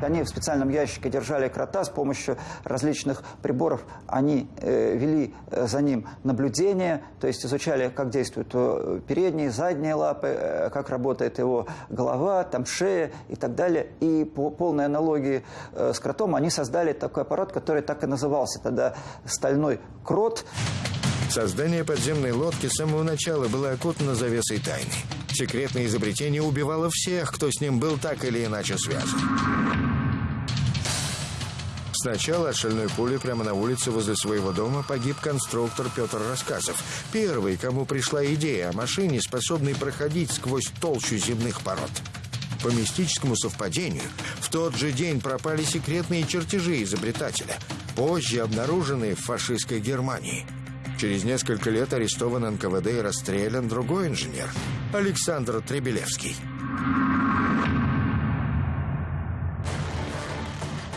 Они в специальном ящике держали крота с помощью различных приборов. Они э, вели э, за ним наблюдение, то есть изучали, как действуют э, передние, задние лапы, э, как работает его голова, там шея и так далее. И по полной аналогии с кротом они создали такой аппарат, который так и назывался тогда «стальной крот». Создание подземной лодки с самого начала было окутано завесой тайны. Секретное изобретение убивало всех, кто с ним был так или иначе связан. Сначала от шальной пули прямо на улице возле своего дома погиб конструктор Петр Рассказов. Первый, кому пришла идея о машине, способной проходить сквозь толщу земных пород. По мистическому совпадению, в тот же день пропали секретные чертежи изобретателя, позже обнаруженные в фашистской Германии. Через несколько лет арестован НКВД и расстрелян другой инженер, Александр Требелевский.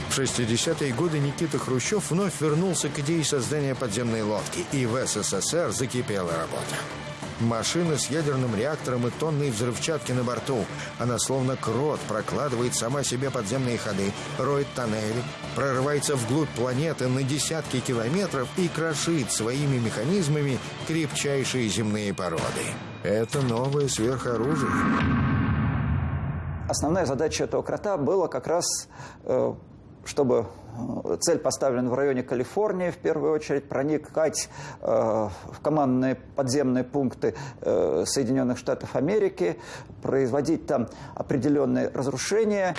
В 60-е годы Никита Хрущев вновь вернулся к идее создания подземной лодки, и в СССР закипела работа. Машина с ядерным реактором и тонной взрывчатки на борту. Она словно крот прокладывает сама себе подземные ходы, роет тоннели, прорывается вглубь планеты на десятки километров и крошит своими механизмами крепчайшие земные породы. Это новое сверхоружие. Основная задача этого крота была как раз э, чтобы цель поставлена в районе Калифорнии, в первую очередь, проникать э, в командные подземные пункты э, Соединенных Штатов Америки, производить там определенные разрушения.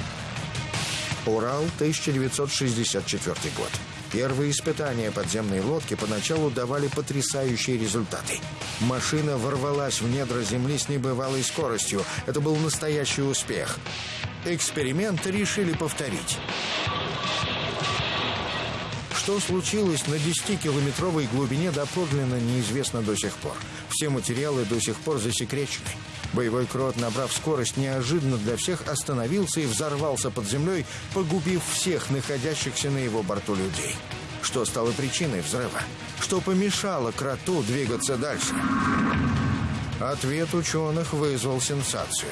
Урал, 1964 год. Первые испытания подземной лодки поначалу давали потрясающие результаты. Машина ворвалась в недра земли с небывалой скоростью. Это был настоящий успех. Эксперимент решили повторить. Что случилось на 10-километровой глубине доподлинно неизвестно до сих пор. Все материалы до сих пор засекречены. Боевой крот, набрав скорость, неожиданно для всех остановился и взорвался под землей, погубив всех находящихся на его борту людей. Что стало причиной взрыва? Что помешало кроту двигаться дальше? Ответ ученых вызвал сенсацию.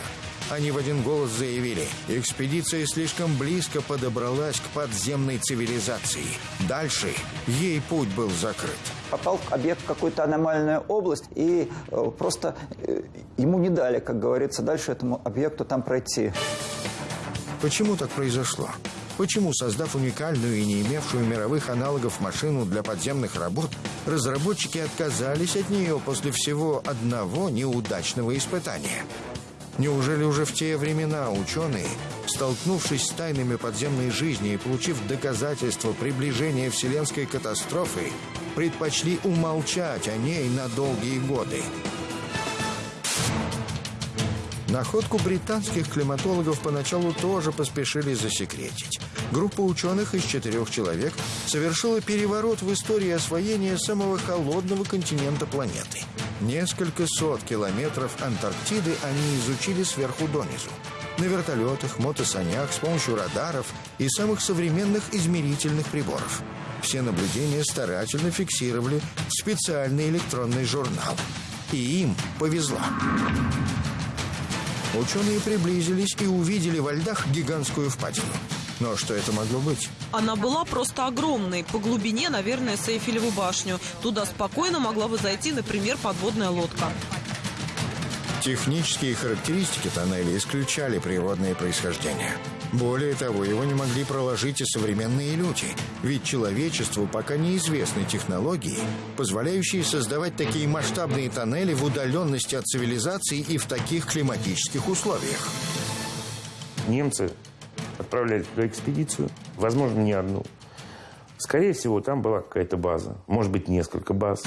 Они в один голос заявили, экспедиция слишком близко подобралась к подземной цивилизации. Дальше ей путь был закрыт. Попал объект в какую-то аномальную область, и э, просто э, ему не дали, как говорится, дальше этому объекту там пройти. Почему так произошло? Почему, создав уникальную и не имевшую мировых аналогов машину для подземных работ, разработчики отказались от нее после всего одного неудачного испытания? Неужели уже в те времена ученые, столкнувшись с тайнами подземной жизни и получив доказательства приближения вселенской катастрофы, предпочли умолчать о ней на долгие годы? Находку британских климатологов поначалу тоже поспешили засекретить. Группа ученых из четырех человек совершила переворот в истории освоения самого холодного континента планеты. Несколько сот километров Антарктиды они изучили сверху донизу. На вертолетах, мотосанях, с помощью радаров и самых современных измерительных приборов. Все наблюдения старательно фиксировали специальный электронный журнал. И им повезло. Ученые приблизились и увидели во льдах гигантскую впадину. Но что это могло быть? Она была просто огромной. По глубине, наверное, с Эйфелеву башню. Туда спокойно могла бы зайти, например, подводная лодка. Технические характеристики тоннеля исключали природное происхождение. Более того, его не могли проложить и современные люди, ведь человечеству пока неизвестны технологии, позволяющие создавать такие масштабные тоннели в удаленности от цивилизации и в таких климатических условиях. Немцы отправляли туда экспедицию, возможно, не одну. Скорее всего, там была какая-то база, может быть, несколько баз.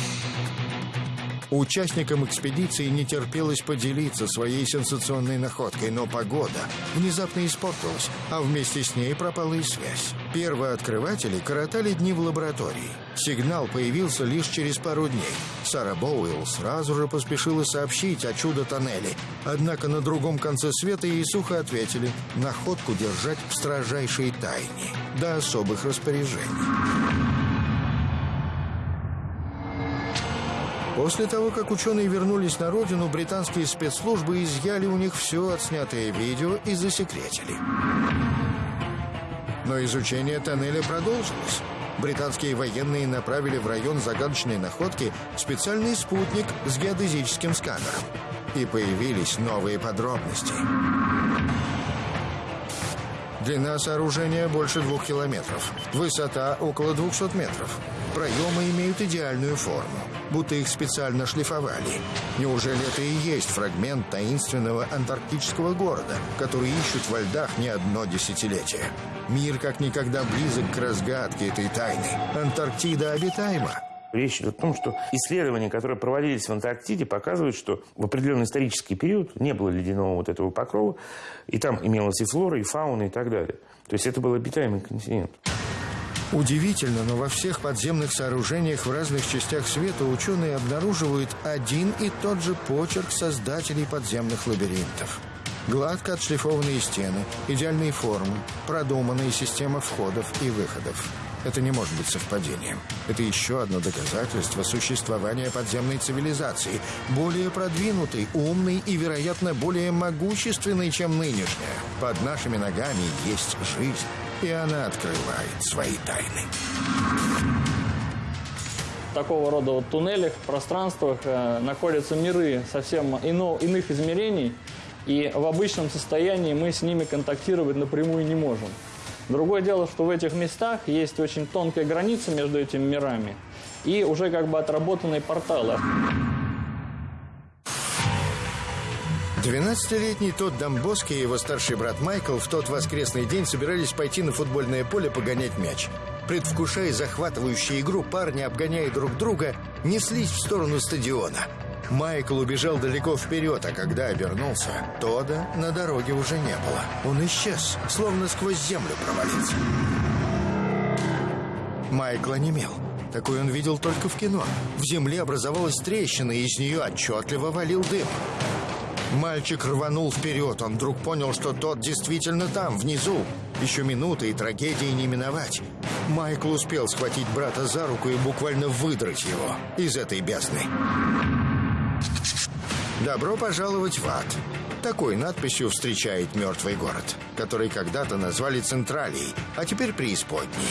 Участникам экспедиции не терпелось поделиться своей сенсационной находкой, но погода внезапно испортилась, а вместе с ней пропала и связь. Первооткрыватели коротали дни в лаборатории. Сигнал появился лишь через пару дней. Сара Боуэлл сразу же поспешила сообщить о чудо-тоннеле. Однако на другом конце света ей сухо ответили находку держать в строжайшей тайне до особых распоряжений. После того, как ученые вернулись на родину, британские спецслужбы изъяли у них все отснятое видео и засекретили. Но изучение тоннеля продолжилось. Британские военные направили в район загадочной находки специальный спутник с геодезическим сканером. И появились новые подробности. Длина сооружения больше двух километров. Высота около 200 метров. Проемы имеют идеальную форму, будто их специально шлифовали. Неужели это и есть фрагмент таинственного антарктического города, который ищут во льдах не одно десятилетие? Мир как никогда близок к разгадке этой тайны. Антарктида обитаема. Речь идет о том, что исследования, которые проводились в Антарктиде, показывают, что в определенный исторический период не было ледяного вот этого покрова, и там имелась и флора, и фауна, и так далее. То есть это был обитаемый континент. Удивительно, но во всех подземных сооружениях в разных частях света ученые обнаруживают один и тот же почерк создателей подземных лабиринтов. Гладко отшлифованные стены, идеальные формы, продуманная система входов и выходов. Это не может быть совпадением. Это еще одно доказательство существования подземной цивилизации, более продвинутой, умной и, вероятно, более могущественной, чем нынешняя. Под нашими ногами есть жизнь и она открывает свои тайны. Такого рода вот туннелях, пространствах э, находятся миры совсем ино, иных измерений, и в обычном состоянии мы с ними контактировать напрямую не можем. Другое дело, что в этих местах есть очень тонкая граница между этими мирами и уже как бы отработанные порталы. 12-летний тот Домбоски и его старший брат Майкл в тот воскресный день собирались пойти на футбольное поле погонять мяч. Предвкушая захватывающую игру, парни, обгоняя друг друга, неслись в сторону стадиона. Майкл убежал далеко вперед, а когда обернулся, Тода на дороге уже не было. Он исчез, словно сквозь землю провалился. Майкл онемел. Такой он видел только в кино. В земле образовалась трещина, и из нее отчетливо валил дым. Мальчик рванул вперед. Он вдруг понял, что тот действительно там, внизу. Еще минуты, и трагедии не миновать. Майкл успел схватить брата за руку и буквально выдрать его из этой бездны. «Добро пожаловать в ад!» Такой надписью встречает мертвый город, который когда-то назвали Централией, а теперь преисподней.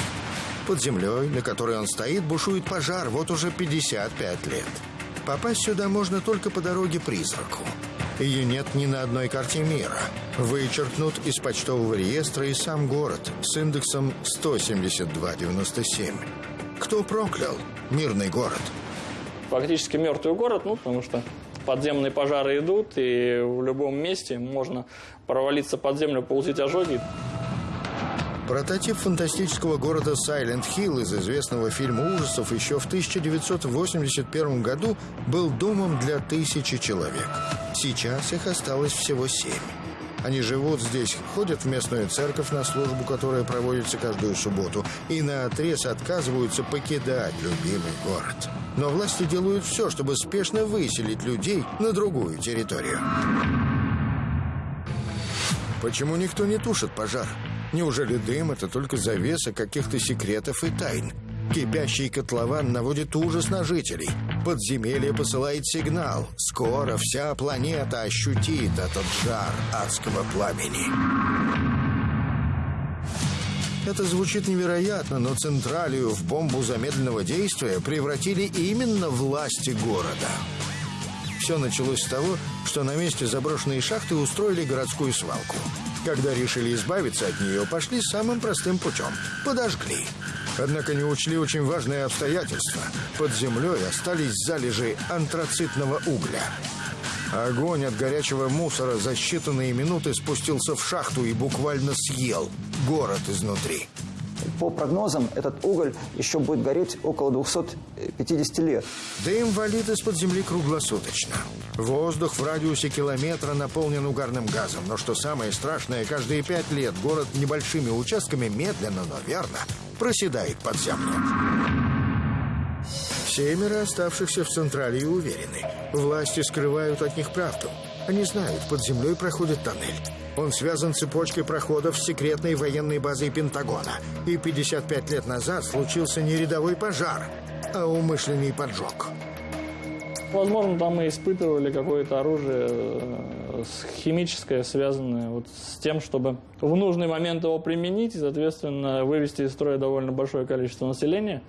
Под землей, на которой он стоит, бушует пожар вот уже 55 лет. Попасть сюда можно только по дороге призраку. Ее нет ни на одной карте мира. Вычеркнут из почтового реестра и сам город с индексом 17297. Кто проклял мирный город? Фактически мертвый город, ну, потому что подземные пожары идут, и в любом месте можно провалиться под землю, получить ожоги. Прототип фантастического города Сайленд Хилл из известного фильма ужасов еще в 1981 году был домом для тысячи человек. Сейчас их осталось всего семь. Они живут здесь, ходят в местную церковь на службу, которая проводится каждую субботу, и на отрез отказываются покидать любимый город. Но власти делают все, чтобы спешно выселить людей на другую территорию. Почему никто не тушит пожар? Неужели дым — это только завеса каких-то секретов и тайн? Кипящий котлован наводит ужас на жителей. Подземелье посылает сигнал. Скоро вся планета ощутит этот жар адского пламени. Это звучит невероятно, но Централию в бомбу замедленного действия превратили именно власти города. Все началось с того, что на месте заброшенной шахты устроили городскую свалку. Когда решили избавиться от нее, пошли самым простым путем – подожгли. Однако не учли очень важное обстоятельство. Под землей остались залежи антрацитного угля. Огонь от горячего мусора за считанные минуты спустился в шахту и буквально съел город изнутри. По прогнозам, этот уголь еще будет гореть около 250 лет. Дым валит из-под земли круглосуточно. Воздух в радиусе километра наполнен угарным газом. Но что самое страшное, каждые пять лет город небольшими участками медленно, но верно проседает под землю. Семеро оставшихся в Централе уверены. Власти скрывают от них правду. Они знают, под землей проходит тоннель. Он связан цепочкой проходов с секретной военной базой Пентагона. И 55 лет назад случился не рядовой пожар, а умышленный поджог. Возможно, там мы испытывали какое-то оружие э, химическое, связанное вот с тем, чтобы в нужный момент его применить и, соответственно, вывести из строя довольно большое количество населения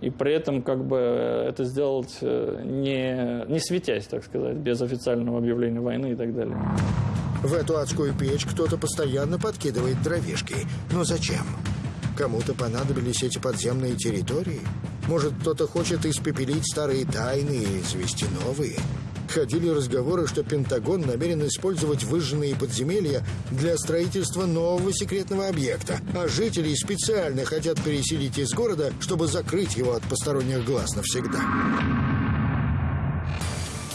и при этом как бы это сделать э, не, не светясь, так сказать, без официального объявления войны и так далее. В эту адскую печь кто-то постоянно подкидывает дровишки. Но зачем? Кому-то понадобились эти подземные территории? Может, кто-то хочет испепелить старые тайны и завести новые? Ходили разговоры, что Пентагон намерен использовать выжженные подземелья для строительства нового секретного объекта, а жители специально хотят переселить из города, чтобы закрыть его от посторонних глаз навсегда.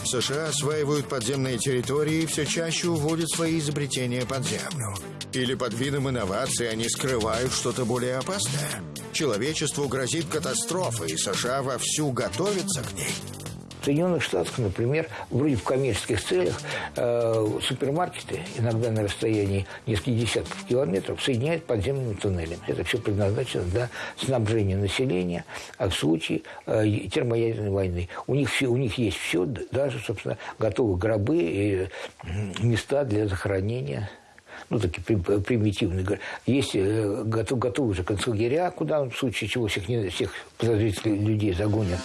США осваивают подземные территории и все чаще уводят свои изобретения под землю. Или под видом инноваций они скрывают что-то более опасное. Человечеству грозит катастрофа, и США вовсю готовятся к ней. Соединенных Штатах, например, вроде в коммерческих целях э, супермаркеты, иногда на расстоянии нескольких десятков километров, соединяют подземными туннелями. Это все предназначено для снабжения населения а в случае э, термоядерной войны. У них, все, у них есть все, даже, собственно, готовы гробы и места для захоронения ну, такие примитивные. Есть э, готов, готовы уже концлагеря, куда в случае чего всех, всех подозрительных людей загонят.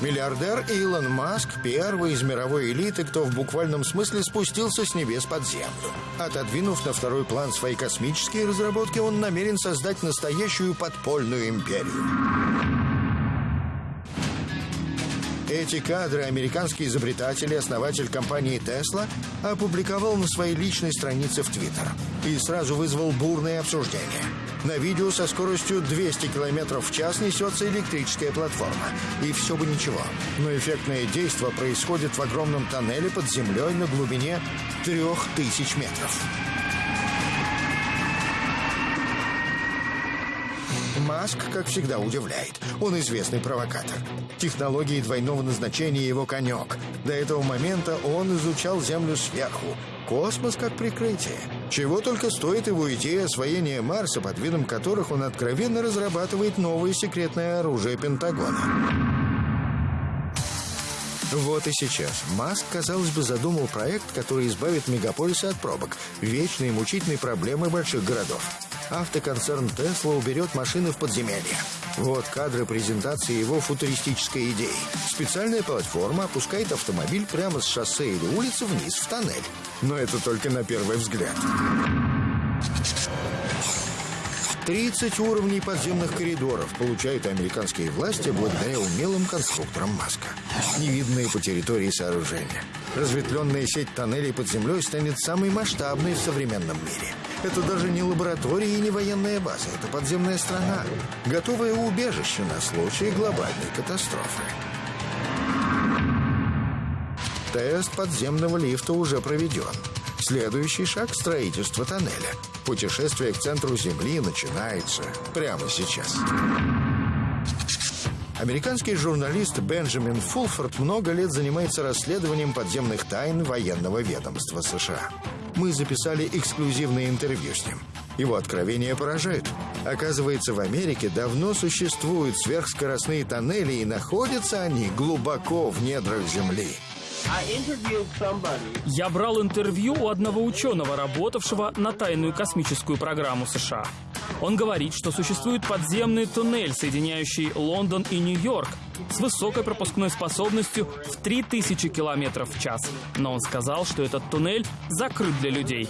Миллиардер Илон Маск – первый из мировой элиты, кто в буквальном смысле спустился с небес под землю. Отодвинув на второй план свои космические разработки, он намерен создать настоящую подпольную империю. Эти кадры американский изобретатель и основатель компании Tesla опубликовал на своей личной странице в Твиттер и сразу вызвал бурное обсуждение. На видео со скоростью 200 км в час несется электрическая платформа. И все бы ничего. Но эффектное действие происходит в огромном тоннеле под землей на глубине 3000 метров. Маск, как всегда, удивляет. Он известный провокатор. Технологии двойного назначения его конек. До этого момента он изучал Землю сверху. Космос как прикрытие. Чего только стоит его идея освоения Марса, под видом которых он откровенно разрабатывает новое секретное оружие Пентагона. Вот и сейчас Маск, казалось бы, задумал проект, который избавит мегаполисы от пробок, вечной и мучительной проблемы больших городов. Автоконцерн Тесла уберет машины в подземелье. Вот кадры презентации его футуристической идеи. Специальная платформа опускает автомобиль прямо с шоссе или улицы вниз в тоннель. Но это только на первый взгляд. 30 уровней подземных коридоров получают американские власти благодаря умелым конструкторам Маска. Невиданные по территории сооружения. Разветвленная сеть тоннелей под землей станет самой масштабной в современном мире. Это даже не лаборатория и не военная база. Это подземная страна. Готовое убежище на случай глобальной катастрофы. Тест подземного лифта уже проведен. Следующий шаг – строительство тоннеля. Путешествие к центру Земли начинается прямо сейчас. Американский журналист Бенджамин Фулфорд много лет занимается расследованием подземных тайн военного ведомства США. Мы записали эксклюзивное интервью с ним. Его откровения поражают. Оказывается, в Америке давно существуют сверхскоростные тоннели, и находятся они глубоко в недрах Земли. Я брал интервью у одного ученого, работавшего на тайную космическую программу США. Он говорит, что существует подземный туннель, соединяющий Лондон и Нью-Йорк, с высокой пропускной способностью в 3000 км в час. Но он сказал, что этот туннель закрыт для людей.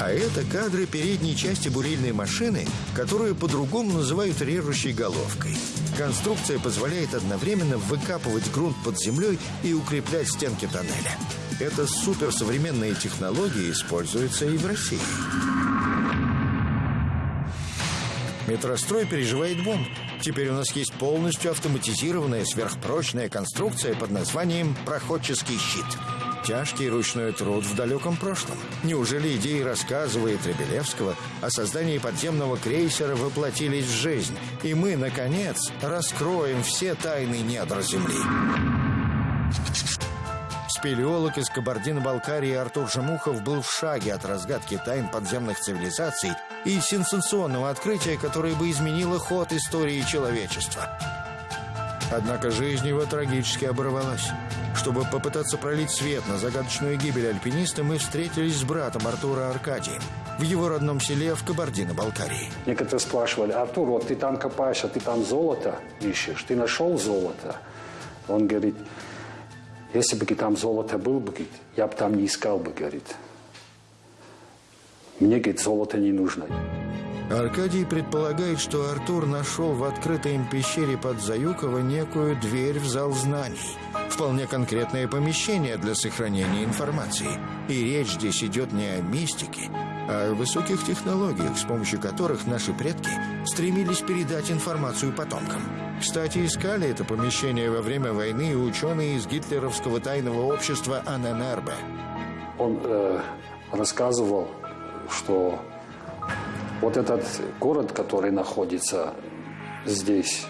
А это кадры передней части бурильной машины, которую по-другому называют режущей головкой. Конструкция позволяет одновременно выкапывать грунт под землей и укреплять стенки тоннеля. Эта суперсовременная технология используется и в России. Метрострой переживает бум. Теперь у нас есть полностью автоматизированная сверхпрочная конструкция под названием «Проходческий щит». Тяжкий ручной труд в далеком прошлом. Неужели идеи рассказывает Требелевского о создании подземного крейсера воплотились в жизнь, и мы, наконец, раскроем все тайны недр Земли? Спелеолог из Кабардино-Балкарии Артур Жемухов был в шаге от разгадки тайн подземных цивилизаций и сенсационного открытия, которое бы изменило ход истории человечества. Однако жизнь его трагически оборвалась. Чтобы попытаться пролить свет на загадочную гибель альпиниста, мы встретились с братом Артура Аркадием в его родном селе в Кабардино-Балкарии. Некоторые спрашивали, Артур, вот ты там копаешь, а ты там золото ищешь, ты нашел золото? Он говорит, если бы там золото было бы, я бы там не искал бы, говорит. Мне, говорит, золото не нужно. Аркадий предполагает, что Артур нашел в открытой им пещере под Заюково некую дверь в зал знаний. Вполне конкретное помещение для сохранения информации. И речь здесь идет не о мистике, а о высоких технологиях, с помощью которых наши предки стремились передать информацию потомкам. Кстати, искали это помещение во время войны ученые из гитлеровского тайного общества АННРБ. Он э, рассказывал, что вот этот город, который находится здесь,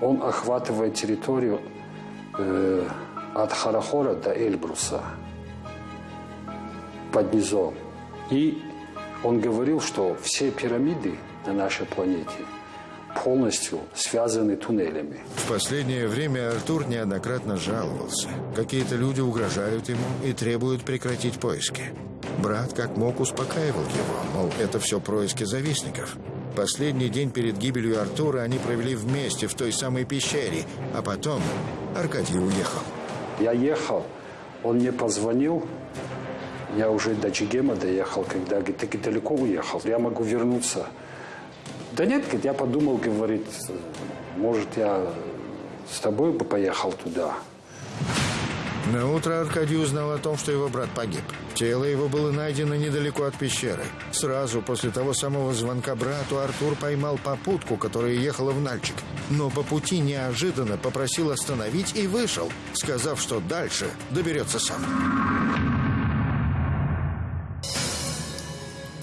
он охватывает территорию э, от Харахора до Эльбруса под низом. И он говорил, что все пирамиды на нашей планете полностью связаны туннелями. В последнее время Артур неоднократно жаловался. Какие-то люди угрожают ему и требуют прекратить поиски. Брат как мог успокаивал его, мол, это все происки завистников. Последний день перед гибелью Артура они провели вместе в той самой пещере, а потом Аркадий уехал. Я ехал, он мне позвонил, я уже до Чигема доехал, когда говорит, ты далеко уехал, я могу вернуться. Да нет, говорит, я подумал, говорит, может, я с тобой бы поехал туда. На утро Аркадий узнал о том, что его брат погиб. Тело его было найдено недалеко от пещеры. Сразу после того самого звонка брату Артур поймал попутку, которая ехала в Нальчик. Но по пути неожиданно попросил остановить и вышел, сказав, что дальше доберется сам.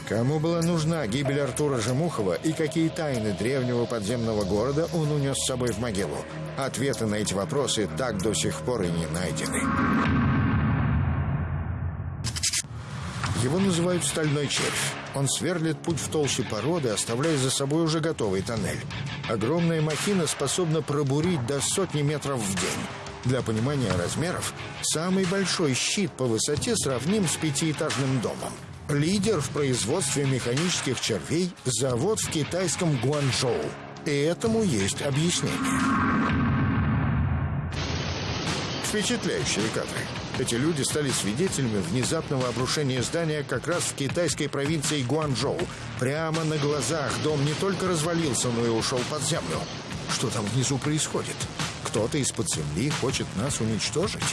Кому была нужна гибель Артура Жемухова и какие тайны древнего подземного города он унес с собой в могилу? Ответы на эти вопросы так до сих пор и не найдены. Его называют «стальной червь». Он сверлит путь в толще породы, оставляя за собой уже готовый тоннель. Огромная махина способна пробурить до сотни метров в день. Для понимания размеров, самый большой щит по высоте сравним с пятиэтажным домом. Лидер в производстве механических червей – завод в китайском Гуанчжоу. И этому есть объяснение. Впечатляющие кадры. Эти люди стали свидетелями внезапного обрушения здания как раз в китайской провинции Гуанчжоу. Прямо на глазах дом не только развалился, но и ушел под землю. Что там внизу происходит? Кто-то из-под земли хочет нас уничтожить?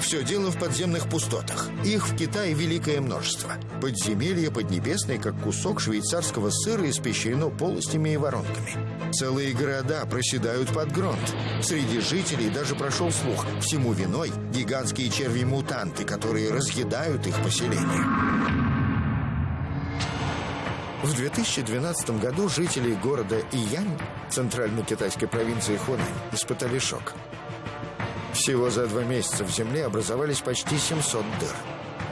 Все дело в подземных пустотах. Их в Китае великое множество. Подземелье поднебесное, как кусок швейцарского сыра, испещрено полостями и воронками. Целые города проседают под грунт. Среди жителей даже прошел слух. Всему виной гигантские черви-мутанты, которые разъедают их поселение. В 2012 году жители города Иянь, центральной китайской провинции Хунань, испытали шок. Всего за два месяца в земле образовались почти 700 дыр.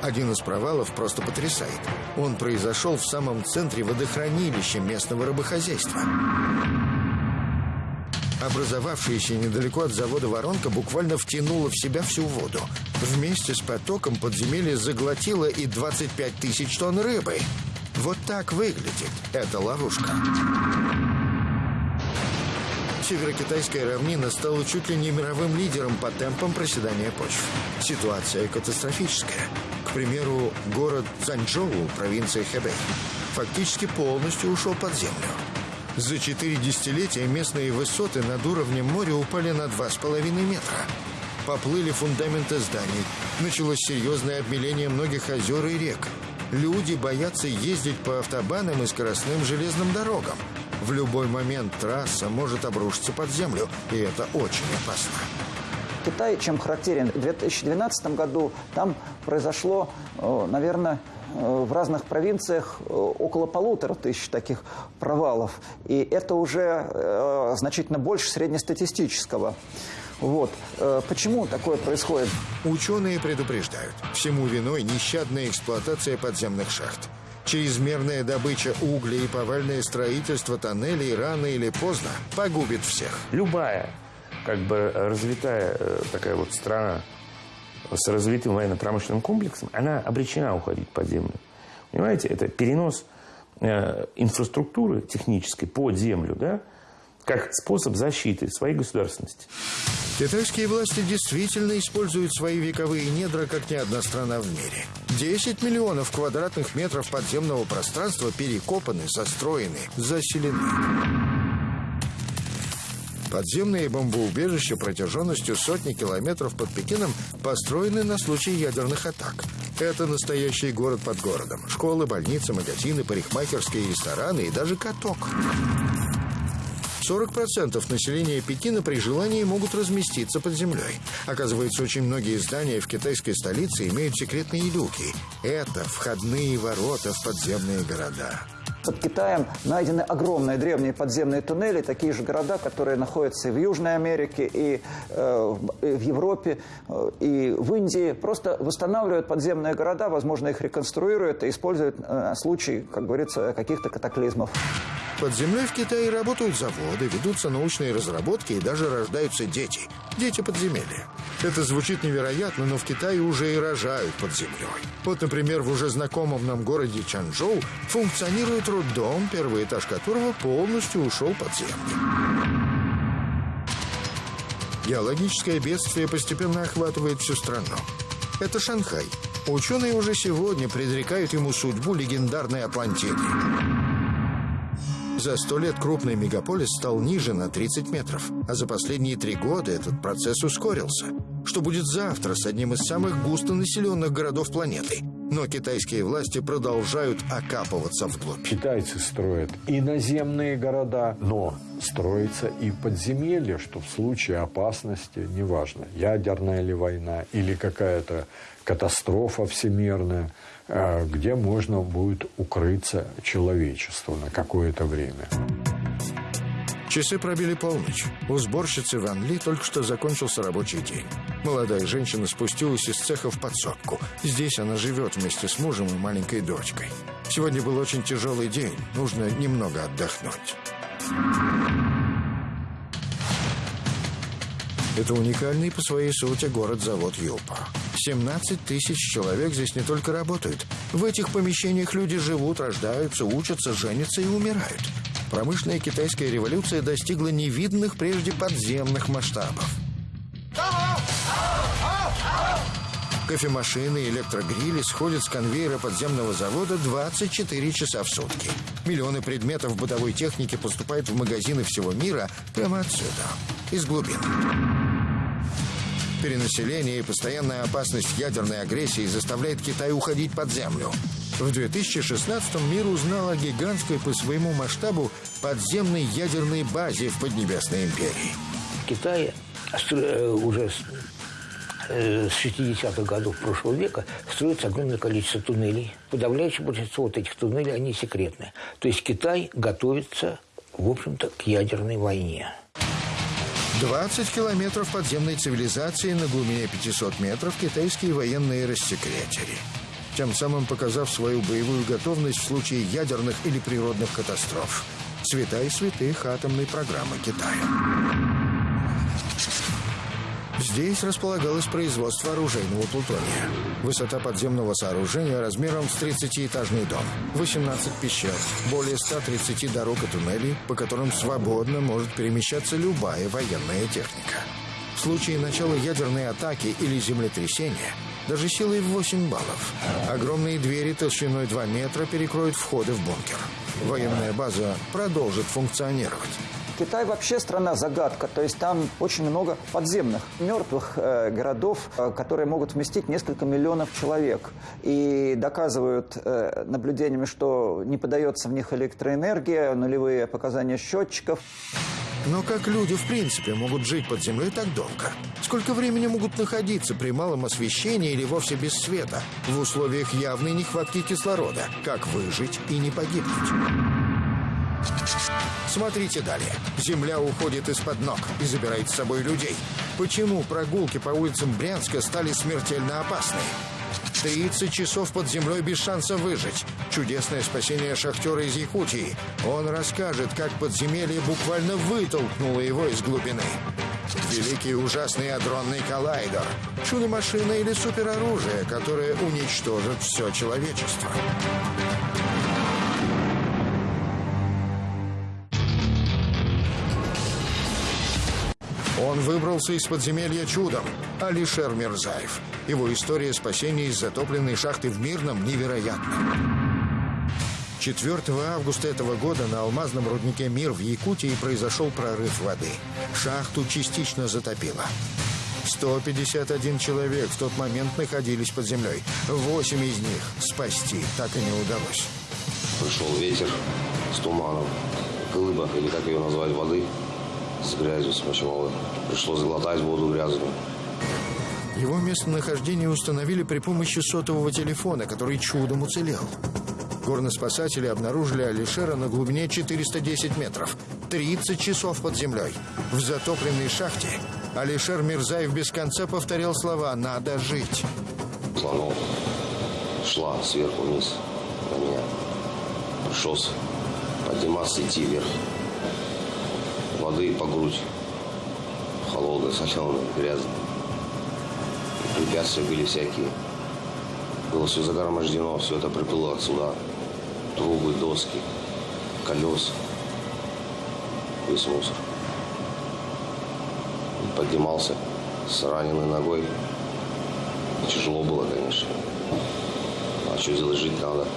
Один из провалов просто потрясает. Он произошел в самом центре водохранилища местного рыбохозяйства. Образовавшаяся недалеко от завода воронка буквально втянула в себя всю воду. Вместе с потоком подземелье заглотило и 25 тысяч тонн рыбы. Вот так выглядит эта ловушка. Северокитайская равнина стала чуть ли не мировым лидером по темпам проседания почв. Ситуация катастрофическая. К примеру, город Цанчжоу, провинция Хэбэй, фактически полностью ушел под землю. За четыре десятилетия местные высоты над уровнем моря упали на два с половиной метра. Поплыли фундаменты зданий. Началось серьезное обмеление многих озер и рек. Люди боятся ездить по автобанам и скоростным железным дорогам. В любой момент трасса может обрушиться под землю, и это очень опасно. Китай, чем характерен, в 2012 году там произошло, наверное, в разных провинциях около полутора тысяч таких провалов. И это уже э, значительно больше среднестатистического. Вот. Э, почему такое происходит? Ученые предупреждают. Всему виной нещадная эксплуатация подземных шахт. Чрезмерная добыча угля и повальное строительство тоннелей рано или поздно погубит всех. Любая как бы развитая э, такая вот страна с развитым военно-промышленным комплексом, она обречена уходить под землю. Понимаете, это перенос э, инфраструктуры технической под землю, да, как способ защиты своей государственности. Китайские власти действительно используют свои вековые недра, как ни одна страна в мире. 10 миллионов квадратных метров подземного пространства перекопаны, застроены, заселены. Подземные бомбоубежища протяженностью сотни километров под Пекином построены на случай ядерных атак. Это настоящий город под городом. Школы, больницы, магазины, парикмахерские, рестораны и даже каток. 40% населения Пекина при желании могут разместиться под землей. Оказывается, очень многие здания в китайской столице имеют секретные люки. Это входные ворота в подземные города. Под Китаем найдены огромные древние подземные туннели, такие же города, которые находятся и в Южной Америке, и, э, и в Европе, э, и в Индии. Просто восстанавливают подземные города, возможно, их реконструируют и используют э, случай, как говорится, каких-то катаклизмов. Под землей в Китае работают заводы, ведутся научные разработки и даже рождаются дети. Дети подземелья. Это звучит невероятно, но в Китае уже и рожают под землей. Вот, например, в уже знакомом нам городе Чанчжоу функционирует роддом, первый этаж которого полностью ушел под землю. Геологическое бедствие постепенно охватывает всю страну. Это Шанхай. Ученые уже сегодня предрекают ему судьбу легендарной Атлантиды. За сто лет крупный мегаполис стал ниже на 30 метров, а за последние три года этот процесс ускорился. Что будет завтра с одним из самых густонаселенных городов планеты? Но китайские власти продолжают окапываться вглубь. Китайцы строят и наземные города, но строится и подземелье, что в случае опасности, неважно, ядерная ли война или какая-то катастрофа всемирная, где можно будет укрыться человечеству на какое-то время. Часы пробили полночь. У сборщицы Ван Ли только что закончился рабочий день. Молодая женщина спустилась из цеха в подсобку. Здесь она живет вместе с мужем и маленькой дочкой. Сегодня был очень тяжелый день. Нужно немного отдохнуть. Это уникальный по своей сути город-завод Юпа. 17 тысяч человек здесь не только работают. В этих помещениях люди живут, рождаются, учатся, женятся и умирают. Промышленная китайская революция достигла невиданных прежде подземных масштабов. Кофемашины и электрогрили сходят с конвейера подземного завода 24 часа в сутки. Миллионы предметов бытовой техники поступают в магазины всего мира прямо отсюда, из глубин. Перенаселение и постоянная опасность ядерной агрессии заставляет Китай уходить под землю. В 2016-м мир узнал о гигантской по своему масштабу подземной ядерной базе в Поднебесной империи. В Китае э, уже э, с 60-х годов прошлого века строится огромное количество туннелей. Подавляющее большинство вот этих туннелей, они секретные. То есть Китай готовится, в общем-то, к ядерной войне. 20 километров подземной цивилизации на глубине 500 метров китайские военные рассекретили тем самым показав свою боевую готовность в случае ядерных или природных катастроф. Святая святых атомной программы Китая. Здесь располагалось производство оружейного плутония. Высота подземного сооружения размером с 30-этажный дом. 18 пещер, более 130 дорог и туннелей, по которым свободно может перемещаться любая военная техника. В случае начала ядерной атаки или землетрясения даже силой в 8 баллов. Огромные двери толщиной 2 метра перекроют входы в бункер. Военная база продолжит функционировать. Китай вообще страна-загадка, то есть там очень много подземных, мертвых э, городов, э, которые могут вместить несколько миллионов человек. И доказывают э, наблюдениями, что не подается в них электроэнергия, нулевые показания счетчиков. Но как люди в принципе могут жить под землей так долго? Сколько времени могут находиться при малом освещении или вовсе без света в условиях явной нехватки кислорода? Как выжить и не погибнуть? Смотрите далее. Земля уходит из-под ног и забирает с собой людей. Почему прогулки по улицам Брянска стали смертельно опасны? 30 часов под землей без шанса выжить. Чудесное спасение шахтера из Якутии. Он расскажет, как подземелье буквально вытолкнуло его из глубины. Великий ужасный адронный коллайдер. Чудо-машина или супероружие, которое уничтожит все человечество. Он выбрался из подземелья чудом. Алишер Мирзаев. Его история спасения из затопленной шахты в Мирном невероятна. 4 августа этого года на алмазном руднике «Мир» в Якутии произошел прорыв воды. Шахту частично затопило. 151 человек в тот момент находились под землей. Восемь из них спасти так и не удалось. Пришел ветер с туманом, глыба, или как ее назвать, воды с грязью, с мочевой. Пришлось глотать воду грязную. Его местонахождение установили при помощи сотового телефона, который чудом уцелел. Горноспасатели обнаружили Алишера на глубине 410 метров. 30 часов под землей. В затопленной шахте Алишер Мирзаев без конца повторял слова «надо жить». Слонов шла сверху вниз на меня. Пришлось подниматься, идти вверх. Воды по грудь. Холодная, соленая, грязная. Препятствия были всякие. Было все загромождено, все это приплыло отсюда. Трубы, доски, колеса. Весь мусор. Поднимался с раненой ногой. Тяжело было, конечно. А что делать, жить надо.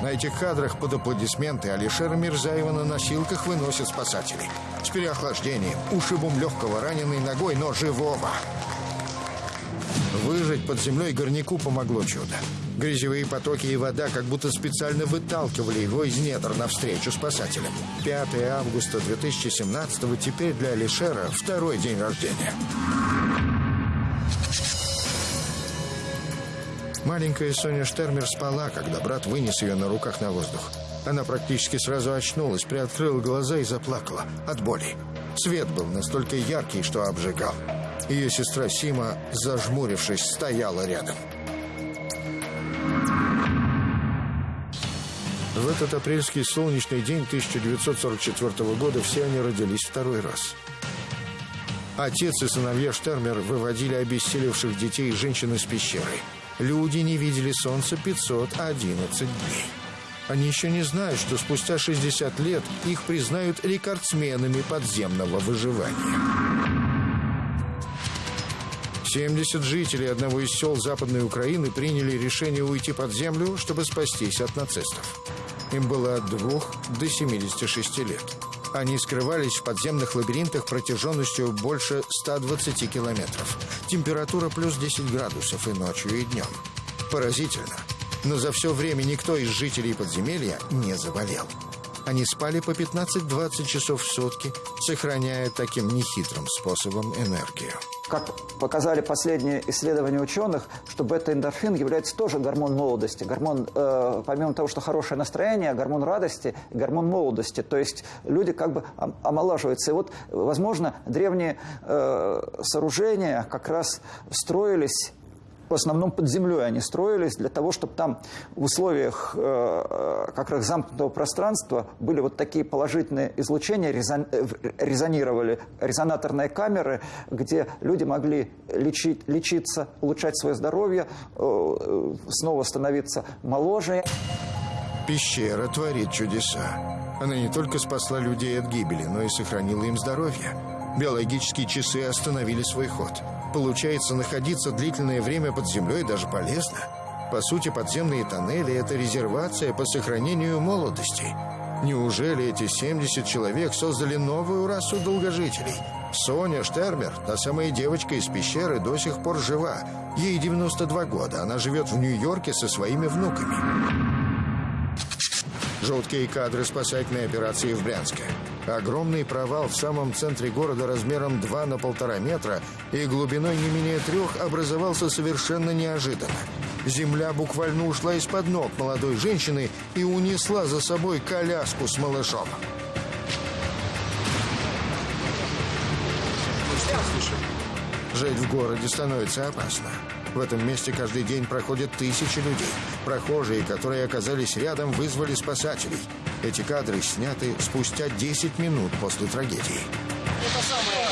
На этих кадрах под аплодисменты Алишера Мирзаева на носилках выносят спасатели. С переохлаждением, ушибом легкого раненой ногой, но живого. Выжить под землей горняку помогло чудо. Грязевые потоки и вода как будто специально выталкивали его из недр навстречу спасателям. 5 августа 2017 теперь для Алишера второй день рождения. Маленькая Соня Штермер спала, когда брат вынес ее на руках на воздух. Она практически сразу очнулась, приоткрыла глаза и заплакала от боли. Свет был настолько яркий, что обжигал. Ее сестра Сима, зажмурившись, стояла рядом. В этот апрельский солнечный день 1944 года все они родились второй раз. Отец и сыновья Штермер выводили обессилевших детей и женщин из пещеры. Люди не видели солнца 511 дней. Они еще не знают, что спустя 60 лет их признают рекордсменами подземного выживания. 70 жителей одного из сел Западной Украины приняли решение уйти под землю, чтобы спастись от нацистов. Им было от 2 до 76 лет. Они скрывались в подземных лабиринтах протяженностью больше 120 километров. Температура плюс 10 градусов и ночью, и днем. Поразительно. Но за все время никто из жителей подземелья не заболел. Они спали по 15-20 часов в сутки, сохраняя таким нехитрым способом энергию. Как показали последние исследования ученых, что бета-эндорфин является тоже гормон молодости. Гормон, э, помимо того, что хорошее настроение, гормон радости, гормон молодости. То есть люди как бы омолаживаются. И вот, возможно, древние э, сооружения как раз строились в основном под землей они строились для того, чтобы там в условиях э, как раз замкнутого пространства были вот такие положительные излучения, э, резонировали резонаторные камеры, где люди могли лечить, лечиться, улучшать свое здоровье, э, снова становиться моложе. Пещера творит чудеса. Она не только спасла людей от гибели, но и сохранила им здоровье. Биологические часы остановили свой ход. Получается, находиться длительное время под землей даже полезно. По сути, подземные тоннели – это резервация по сохранению молодости. Неужели эти 70 человек создали новую расу долгожителей? Соня Штермер, та самая девочка из пещеры, до сих пор жива. Ей 92 года. Она живет в Нью-Йорке со своими внуками. Жуткие кадры спасательной операции в Брянске. Огромный провал в самом центре города размером 2 на полтора метра и глубиной не менее трех образовался совершенно неожиданно. Земля буквально ушла из-под ног молодой женщины и унесла за собой коляску с малышом. Жить в городе становится опасно. В этом месте каждый день проходят тысячи людей. Прохожие, которые оказались рядом, вызвали спасателей. Эти кадры сняты спустя 10 минут после трагедии. Это самое.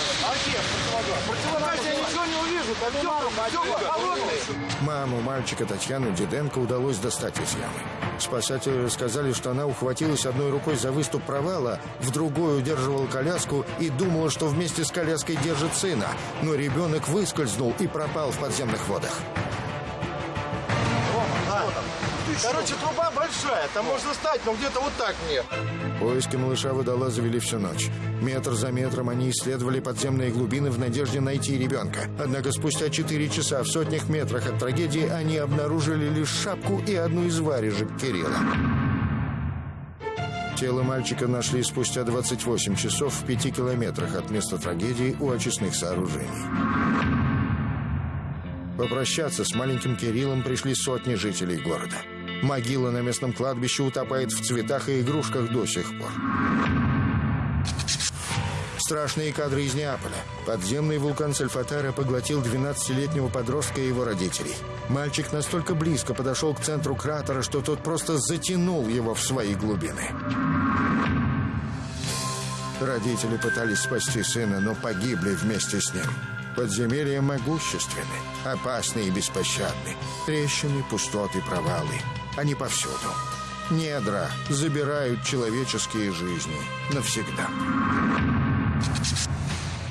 Маму мальчика Татьяну Диденко удалось достать из ямы. Спасатели рассказали, что она ухватилась одной рукой за выступ провала, в другой удерживала коляску и думала, что вместе с коляской держит сына. Но ребенок выскользнул и пропал в подземных водах. Короче, труба большая, там можно стать, но где-то вот так мне. Поиски малыша водола завели всю ночь. Метр за метром они исследовали подземные глубины в надежде найти ребенка. Однако спустя 4 часа в сотнях метрах от трагедии они обнаружили лишь шапку и одну из варежек Кирилла. Тело мальчика нашли спустя 28 часов в пяти километрах от места трагедии у очистных сооружений. Попрощаться с маленьким Кириллом пришли сотни жителей города. Могила на местном кладбище утопает в цветах и игрушках до сих пор. Страшные кадры из Неаполя. Подземный вулкан Сальфатара поглотил 12-летнего подростка и его родителей. Мальчик настолько близко подошел к центру кратера, что тот просто затянул его в свои глубины. Родители пытались спасти сына, но погибли вместе с ним. Подземелья могущественны, опасны и беспощадны. Трещины, пустоты, провалы. Они повсюду. Недра забирают человеческие жизни навсегда.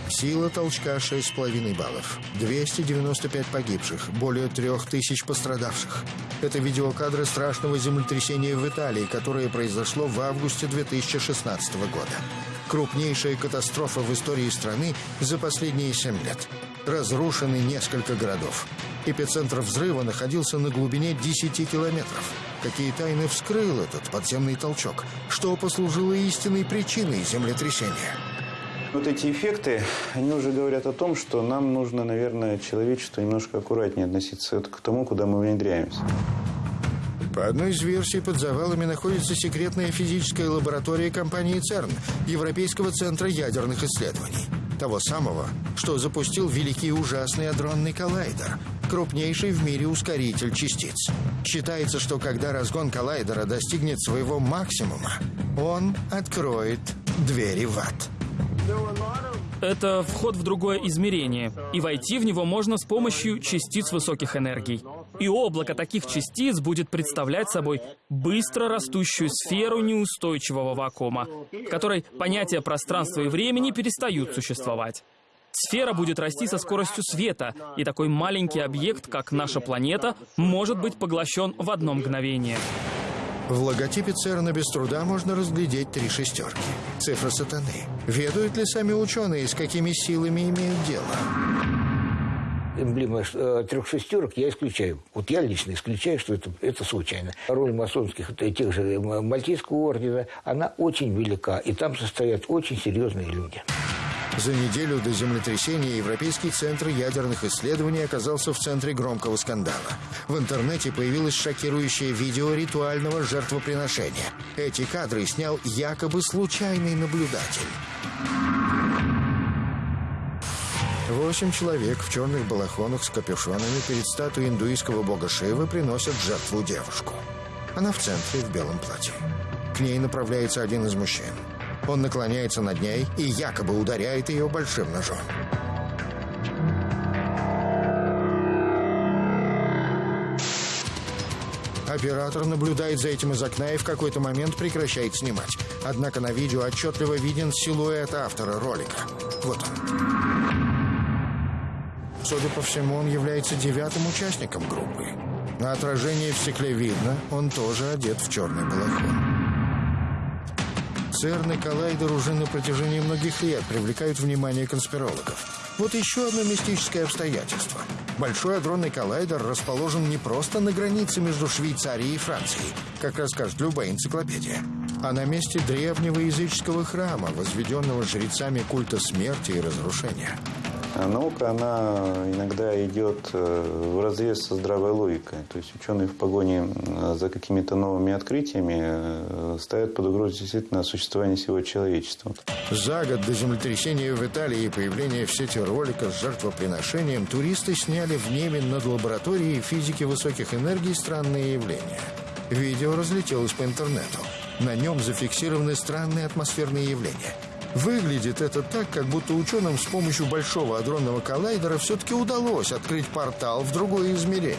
Сила толчка 6,5 баллов. 295 погибших, более 3000 пострадавших. Это видеокадры страшного землетрясения в Италии, которое произошло в августе 2016 года. Крупнейшая катастрофа в истории страны за последние 7 лет. Разрушены несколько городов. Эпицентр взрыва находился на глубине 10 километров. Какие тайны вскрыл этот подземный толчок? Что послужило истинной причиной землетрясения? Вот эти эффекты, они уже говорят о том, что нам нужно, наверное, человечество немножко аккуратнее относиться к тому, куда мы внедряемся. По одной из версий, под завалами находится секретная физическая лаборатория компании ЦЕРН, Европейского центра ядерных исследований. Того самого, что запустил великий ужасный адронный коллайдер, крупнейший в мире ускоритель частиц. Считается, что когда разгон коллайдера достигнет своего максимума, он откроет двери в ад. Это вход в другое измерение, и войти в него можно с помощью частиц высоких энергий. И облако таких частиц будет представлять собой быстро растущую сферу неустойчивого вакуума, в которой понятия пространства и времени перестают существовать. Сфера будет расти со скоростью света, и такой маленький объект, как наша планета, может быть поглощен в одно мгновение. В логотипе ЦЕРНа без труда можно разглядеть три шестерки. Цифра сатаны. Ведают ли сами ученые, с какими силами имеют дело? Эмблема э, трех шестерок я исключаю. Вот я лично исключаю, что это, это случайно. Роль масонских, тех же Мальтийского ордена, она очень велика, и там состоят очень серьезные люди. За неделю до землетрясения Европейский центр ядерных исследований оказался в центре громкого скандала. В интернете появилось шокирующее видео ритуального жертвоприношения. Эти кадры снял якобы случайный наблюдатель. Восемь человек в черных балахонах с капюшонами перед статуей индуистского бога Шивы приносят жертву девушку. Она в центре в белом платье. К ней направляется один из мужчин. Он наклоняется над ней и якобы ударяет ее большим ножом. Оператор наблюдает за этим из окна и в какой-то момент прекращает снимать. Однако на видео отчетливо виден силуэт автора ролика. Вот он. Судя по всему, он является девятым участником группы. На отражении в стекле видно, он тоже одет в черный балахон. ЦЕРН и коллайдер уже на протяжении многих лет привлекают внимание конспирологов. Вот еще одно мистическое обстоятельство. Большой адронный коллайдер расположен не просто на границе между Швейцарией и Францией, как расскажет любая энциклопедия, а на месте древнего языческого храма, возведенного жрецами культа смерти и разрушения. А наука, она иногда идет э, в разрез со здравой логикой. То есть ученые в погоне за какими-то новыми открытиями э, ставят под угрозу действительно существование всего человечества. За год до землетрясения в Италии и появления в сети ролика с жертвоприношением туристы сняли в небе над лабораторией физики высоких энергий странные явления. Видео разлетелось по интернету. На нем зафиксированы странные атмосферные явления – Выглядит это так, как будто ученым с помощью большого адронного коллайдера все-таки удалось открыть портал в другое измерение.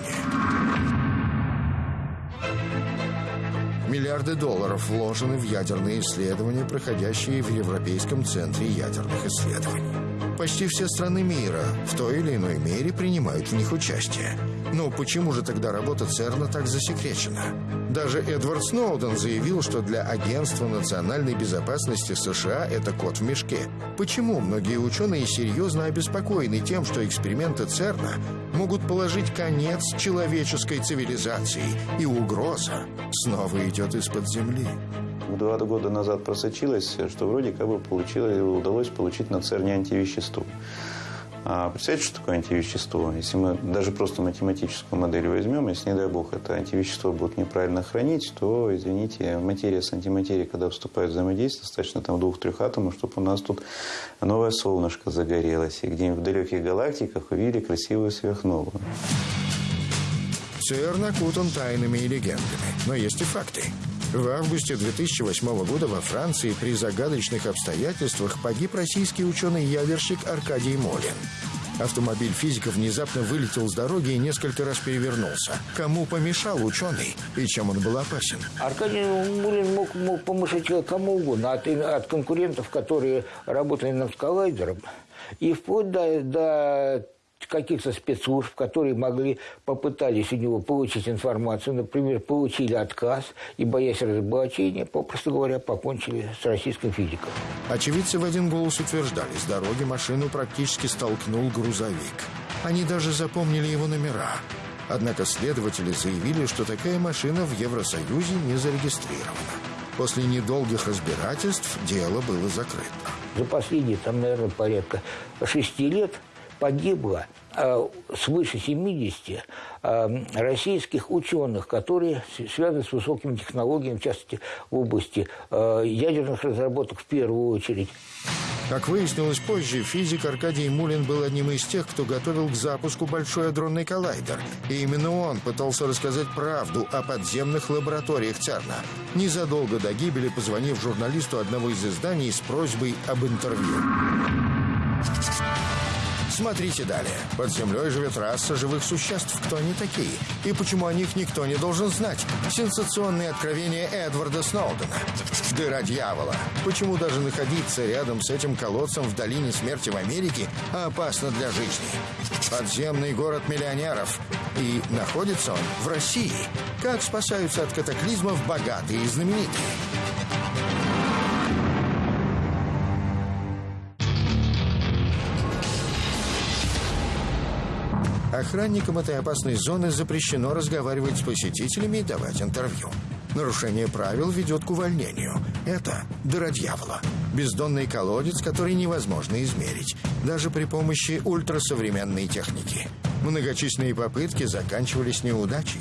Миллиарды долларов вложены в ядерные исследования, проходящие в Европейском центре ядерных исследований. Почти все страны мира в той или иной мере принимают в них участие. Но почему же тогда работа ЦЕРНа так засекречена? Даже Эдвард Сноуден заявил, что для Агентства национальной безопасности США это кот в мешке. Почему многие ученые серьезно обеспокоены тем, что эксперименты ЦЕРНа могут положить конец человеческой цивилизации, и угроза снова идет из-под земли? Два года назад просочилось, что вроде как бы получилось, удалось получить на ЦЕРНе антивещество. А представляете, что такое антивещество? Если мы даже просто математическую модель возьмем, если, не дай бог, это антивещество будет неправильно хранить, то, извините, материя с антиматерией, когда вступает в взаимодействие, достаточно там двух-трех атомов, чтобы у нас тут новое солнышко загорелось, и где-нибудь в далеких галактиках увидели красивую сверхновую. ЦЕРН окутан тайнами и легендами, но есть и факты. В августе 2008 года во Франции при загадочных обстоятельствах погиб российский ученый-ядерщик Аркадий Молин. Автомобиль физика внезапно вылетел с дороги и несколько раз перевернулся. Кому помешал ученый и чем он был опасен? Аркадий Мулин мог, мог помешать кому угодно. От, от конкурентов, которые работали над коллайдером, и вплоть до, до каких-то спецслужб, которые могли, попытались у него получить информацию, например, получили отказ и, боясь разоблачения, попросту говоря, покончили с российским физиком. Очевидцы в один голос утверждали, с дороги машину практически столкнул грузовик. Они даже запомнили его номера. Однако следователи заявили, что такая машина в Евросоюзе не зарегистрирована. После недолгих разбирательств дело было закрыто. За последние, там, наверное, порядка шести лет погибло э, свыше 70 э, российских ученых, которые связаны с высокими технологиями, в частности, в области э, ядерных разработок в первую очередь. Как выяснилось позже, физик Аркадий Мулин был одним из тех, кто готовил к запуску большой адронный коллайдер. И именно он пытался рассказать правду о подземных лабораториях ЦЕРНа. Незадолго до гибели позвонив журналисту одного из изданий с просьбой об интервью. Смотрите далее. Под землей живет раса живых существ. Кто они такие? И почему о них никто не должен знать? Сенсационные откровения Эдварда Сноудена. Дыра дьявола. Почему даже находиться рядом с этим колодцем в долине смерти в Америке опасно для жизни? Подземный город миллионеров. И находится он в России. Как спасаются от катаклизмов богатые и знаменитые? Охранникам этой опасной зоны запрещено разговаривать с посетителями и давать интервью. Нарушение правил ведет к увольнению. Это дыра дьявола. Бездонный колодец, который невозможно измерить, даже при помощи ультрасовременной техники. Многочисленные попытки заканчивались неудачей.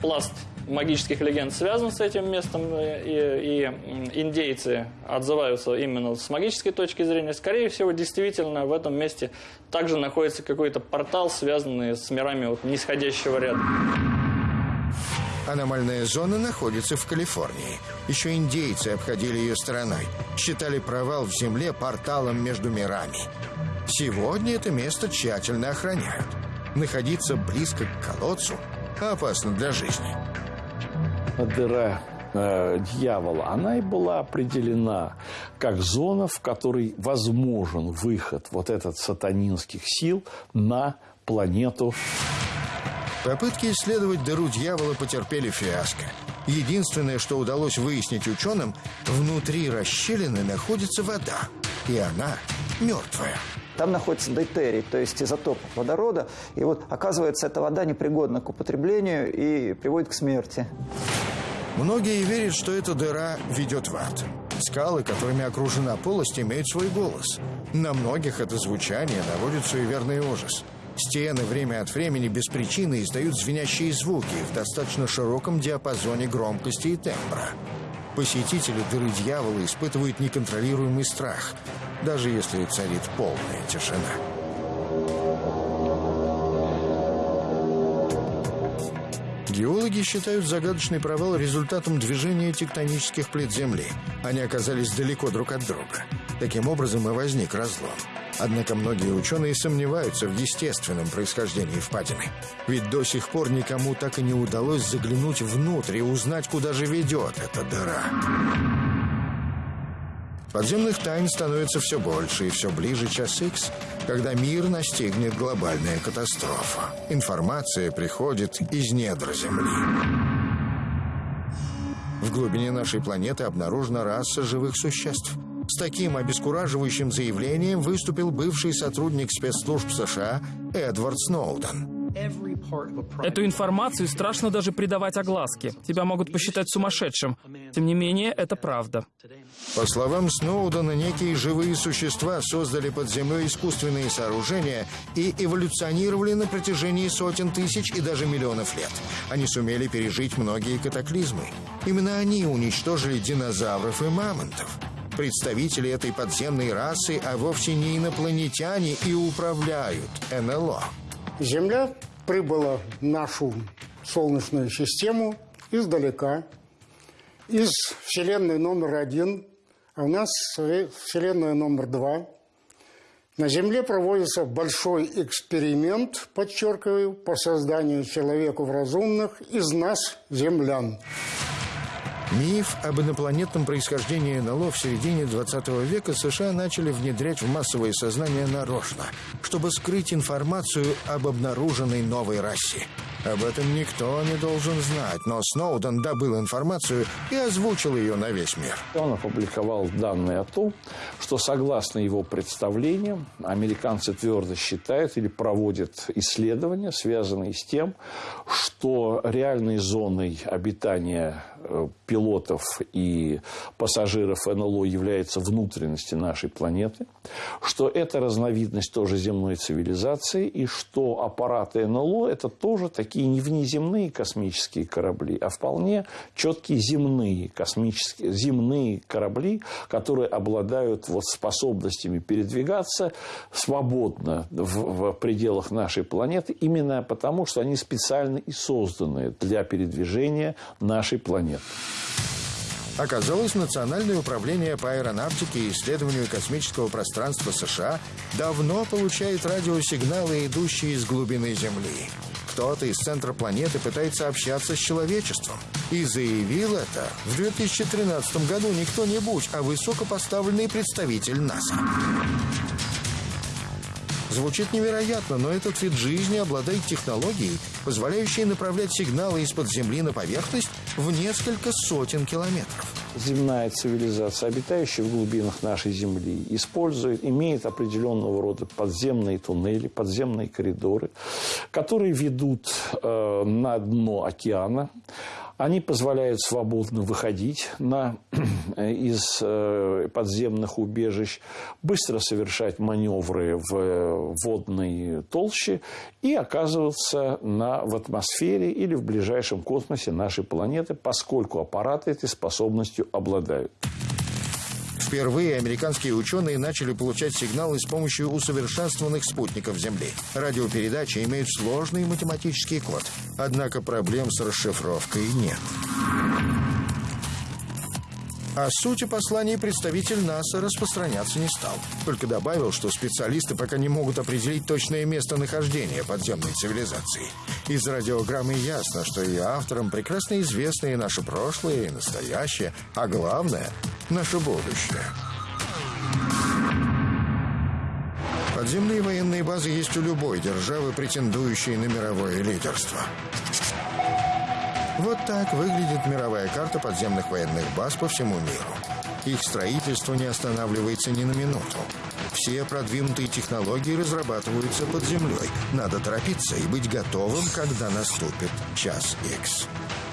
Пласт магических легенд связан с этим местом, э, и, и индейцы отзываются именно с магической точки зрения. Скорее всего, действительно, в этом месте также находится какой-то портал, связанный с мирами вот, нисходящего ряда. Аномальная зона находится в Калифорнии. Еще индейцы обходили ее стороной. Считали провал в земле порталом между мирами. Сегодня это место тщательно охраняют. Находиться близко к колодцу опасно для жизни дыра э, дьявола, она и была определена как зона, в которой возможен выход вот этот сатанинских сил на планету. Попытки исследовать дыру дьявола потерпели фиаско. Единственное, что удалось выяснить ученым, внутри расщелины находится вода, и она мертвая. Там находится дейтерий, то есть изотоп водорода. И вот, оказывается, эта вода непригодна к употреблению и приводит к смерти. Многие верят, что эта дыра ведет в ад. Скалы, которыми окружена полость, имеют свой голос. На многих это звучание наводит суеверный ужас. Стены время от времени без причины издают звенящие звуки в достаточно широком диапазоне громкости и тембра. Посетители дыры дьявола испытывают неконтролируемый страх, даже если царит полная тишина. Геологи считают загадочный провал результатом движения тектонических плит Земли. Они оказались далеко друг от друга. Таким образом и возник разлом. Однако многие ученые сомневаются в естественном происхождении впадины. Ведь до сих пор никому так и не удалось заглянуть внутрь и узнать, куда же ведет эта дыра. Подземных тайн становится все больше и все ближе час Икс, когда мир настигнет глобальная катастрофа. Информация приходит из недр Земли. В глубине нашей планеты обнаружена раса живых существ. С таким обескураживающим заявлением выступил бывший сотрудник спецслужб США Эдвард Сноуден. Эту информацию страшно даже придавать огласке. Тебя могут посчитать сумасшедшим. Тем не менее, это правда. По словам Сноудена, некие живые существа создали под землей искусственные сооружения и эволюционировали на протяжении сотен тысяч и даже миллионов лет. Они сумели пережить многие катаклизмы. Именно они уничтожили динозавров и мамонтов. Представители этой подземной расы, а вовсе не инопланетяне, и управляют НЛО. Земля прибыла в нашу Солнечную систему издалека, из Вселенной номер один, а у нас Вселенная номер два. На Земле проводится большой эксперимент, подчеркиваю, по созданию человеку разумных из нас, землян. Миф об инопланетном происхождении НЛО в середине 20 века США начали внедрять в массовое сознание нарочно, чтобы скрыть информацию об обнаруженной новой расе. Об этом никто не должен знать, но Сноуден добыл информацию и озвучил ее на весь мир. Он опубликовал данные о том, что согласно его представлениям, американцы твердо считают или проводят исследования, связанные с тем, что реальной зоной обитания э, пилотов и пассажиров НЛО является внутренности нашей планеты, что это разновидность тоже земной цивилизации, и что аппараты НЛО – это тоже такие не внеземные космические корабли, а вполне четкие земные космические, земные корабли, которые обладают вот способностями передвигаться свободно в, в пределах нашей планеты, именно потому, что они специально и созданы для передвижения нашей планеты. Оказалось, Национальное управление по аэронавтике и исследованию космического пространства США давно получает радиосигналы, идущие из глубины Земли. Кто-то из центра планеты пытается общаться с человечеством. И заявил это в 2013 году не кто-нибудь, а высокопоставленный представитель НАСА. Звучит невероятно, но этот вид жизни обладает технологией, позволяющей направлять сигналы из-под Земли на поверхность в несколько сотен километров. Земная цивилизация, обитающая в глубинах нашей Земли, использует, имеет определенного рода подземные туннели, подземные коридоры, которые ведут э, на дно океана. Они позволяют свободно выходить на, из э, подземных убежищ, быстро совершать маневры в э, водной толще и оказываться на, в атмосфере или в ближайшем космосе нашей планеты, поскольку аппараты этой способностью обладают. Впервые американские ученые начали получать сигналы с помощью усовершенствованных спутников Земли. Радиопередачи имеют сложный математический код, однако проблем с расшифровкой нет. О сути посланий представитель НАСА распространяться не стал. Только добавил, что специалисты пока не могут определить точное местонахождение подземной цивилизации. Из радиограммы ясно, что ее авторам прекрасно известно и наше прошлое, и настоящее, а главное – наше будущее. Подземные военные базы есть у любой державы, претендующей на мировое лидерство. Вот так выглядит мировая карта подземных военных баз по всему миру. Их строительство не останавливается ни на минуту. Все продвинутые технологии разрабатываются под землей. Надо торопиться и быть готовым, когда наступит час X.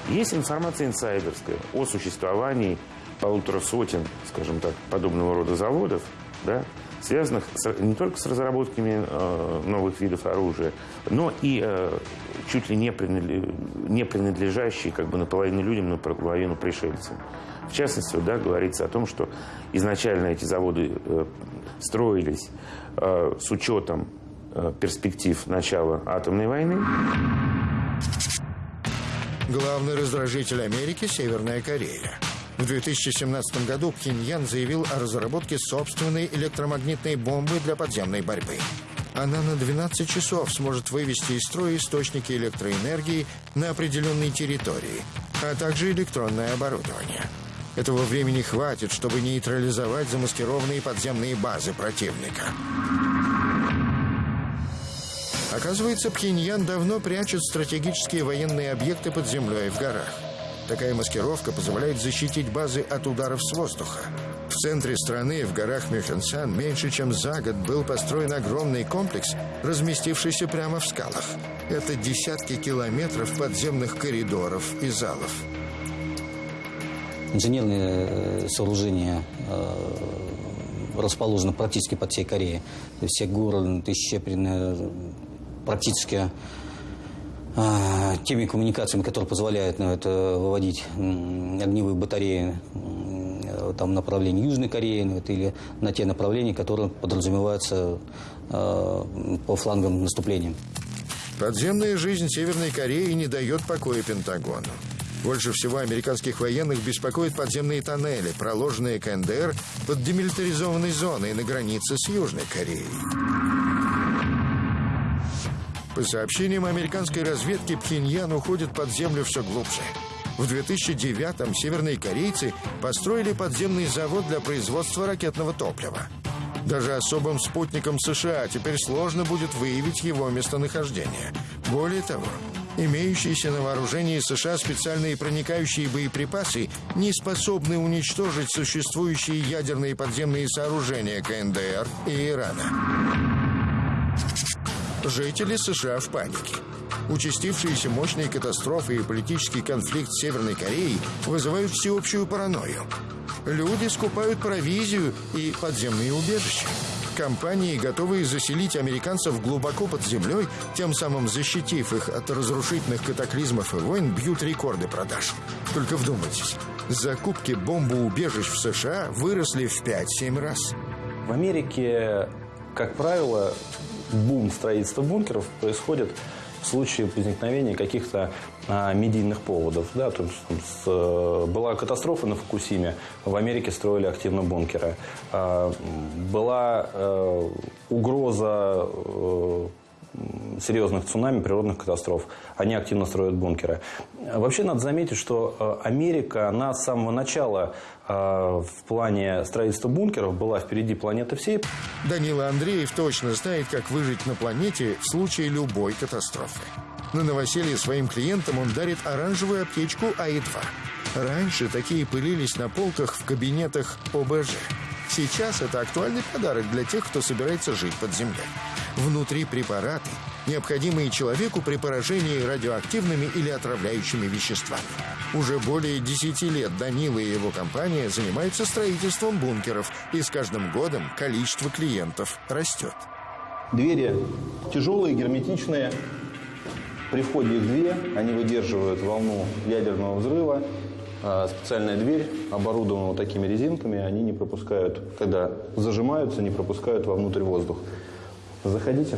Есть информация инсайдерская о существовании полутора сотен, скажем так, подобного рода заводов, да, связанных с, не только с разработками э, новых видов оружия, но и э, чуть ли не, принадлежащие, не принадлежащие как бы наполовину людям, наполовину пришельцам. В частности, да, говорится о том, что изначально эти заводы э, строились э, с учетом э, перспектив начала атомной войны. Главный раздражитель Америки – Северная Корея. В 2017 году Пхеньян заявил о разработке собственной электромагнитной бомбы для подземной борьбы. Она на 12 часов сможет вывести из строя источники электроэнергии на определенной территории, а также электронное оборудование. Этого времени хватит, чтобы нейтрализовать замаскированные подземные базы противника. Оказывается, Пхеньян давно прячет стратегические военные объекты под землей в горах. Такая маскировка позволяет защитить базы от ударов с воздуха. В центре страны, в горах Мюхенсан, меньше чем за год был построен огромный комплекс, разместившийся прямо в скалах. Это десятки километров подземных коридоров и залов. Инженерные э, сооружения э, расположены практически под всей Кореей. Все горы исчеплены практически а, теми коммуникациями, которые позволяют ну, это выводить огневые батареи там, направлении Южной Кореи ну, это, или на те направления, которые подразумеваются э, по флангам наступления. Подземная жизнь Северной Кореи не дает покоя Пентагону. Больше всего американских военных беспокоят подземные тоннели, проложенные КНДР под демилитаризованной зоной на границе с Южной Кореей. По сообщениям американской разведки, Пхеньян уходит под землю все глубже. В 2009-м северные корейцы построили подземный завод для производства ракетного топлива. Даже особым спутником США теперь сложно будет выявить его местонахождение. Более того, имеющиеся на вооружении США специальные проникающие боеприпасы не способны уничтожить существующие ядерные подземные сооружения КНДР и Ирана. Жители США в панике. Участившиеся мощные катастрофы и политический конфликт с Северной Кореей вызывают всеобщую паранойю. Люди скупают провизию и подземные убежища. Компании, готовые заселить американцев глубоко под землей, тем самым защитив их от разрушительных катаклизмов и войн, бьют рекорды продаж. Только вдумайтесь, закупки бомбоубежищ в США выросли в 5-7 раз. В Америке, как правило, бум строительства бункеров происходит в случае возникновения каких-то а, медийных поводов. Да, то есть, с, э, была катастрофа на Фукусиме, в Америке строили активно бункеры. А, была а, угроза а, серьезных цунами, природных катастроф. Они активно строят бункеры. Вообще надо заметить, что Америка, она с самого начала в плане строительства бункеров была впереди планеты всей. Данила Андреев точно знает, как выжить на планете в случае любой катастрофы. На новоселье своим клиентам он дарит оранжевую аптечку АИ-2. Раньше такие пылились на полках в кабинетах ОБЖ. Сейчас это актуальный подарок для тех, кто собирается жить под землей. Внутри препараты, необходимые человеку при поражении радиоактивными или отравляющими веществами. Уже более 10 лет Данила и его компания занимаются строительством бункеров, и с каждым годом количество клиентов растет. Двери тяжелые, герметичные. При входе две, они выдерживают волну ядерного взрыва. А специальная дверь оборудована вот такими резинками, они не пропускают, когда зажимаются, не пропускают вовнутрь воздух. Заходите.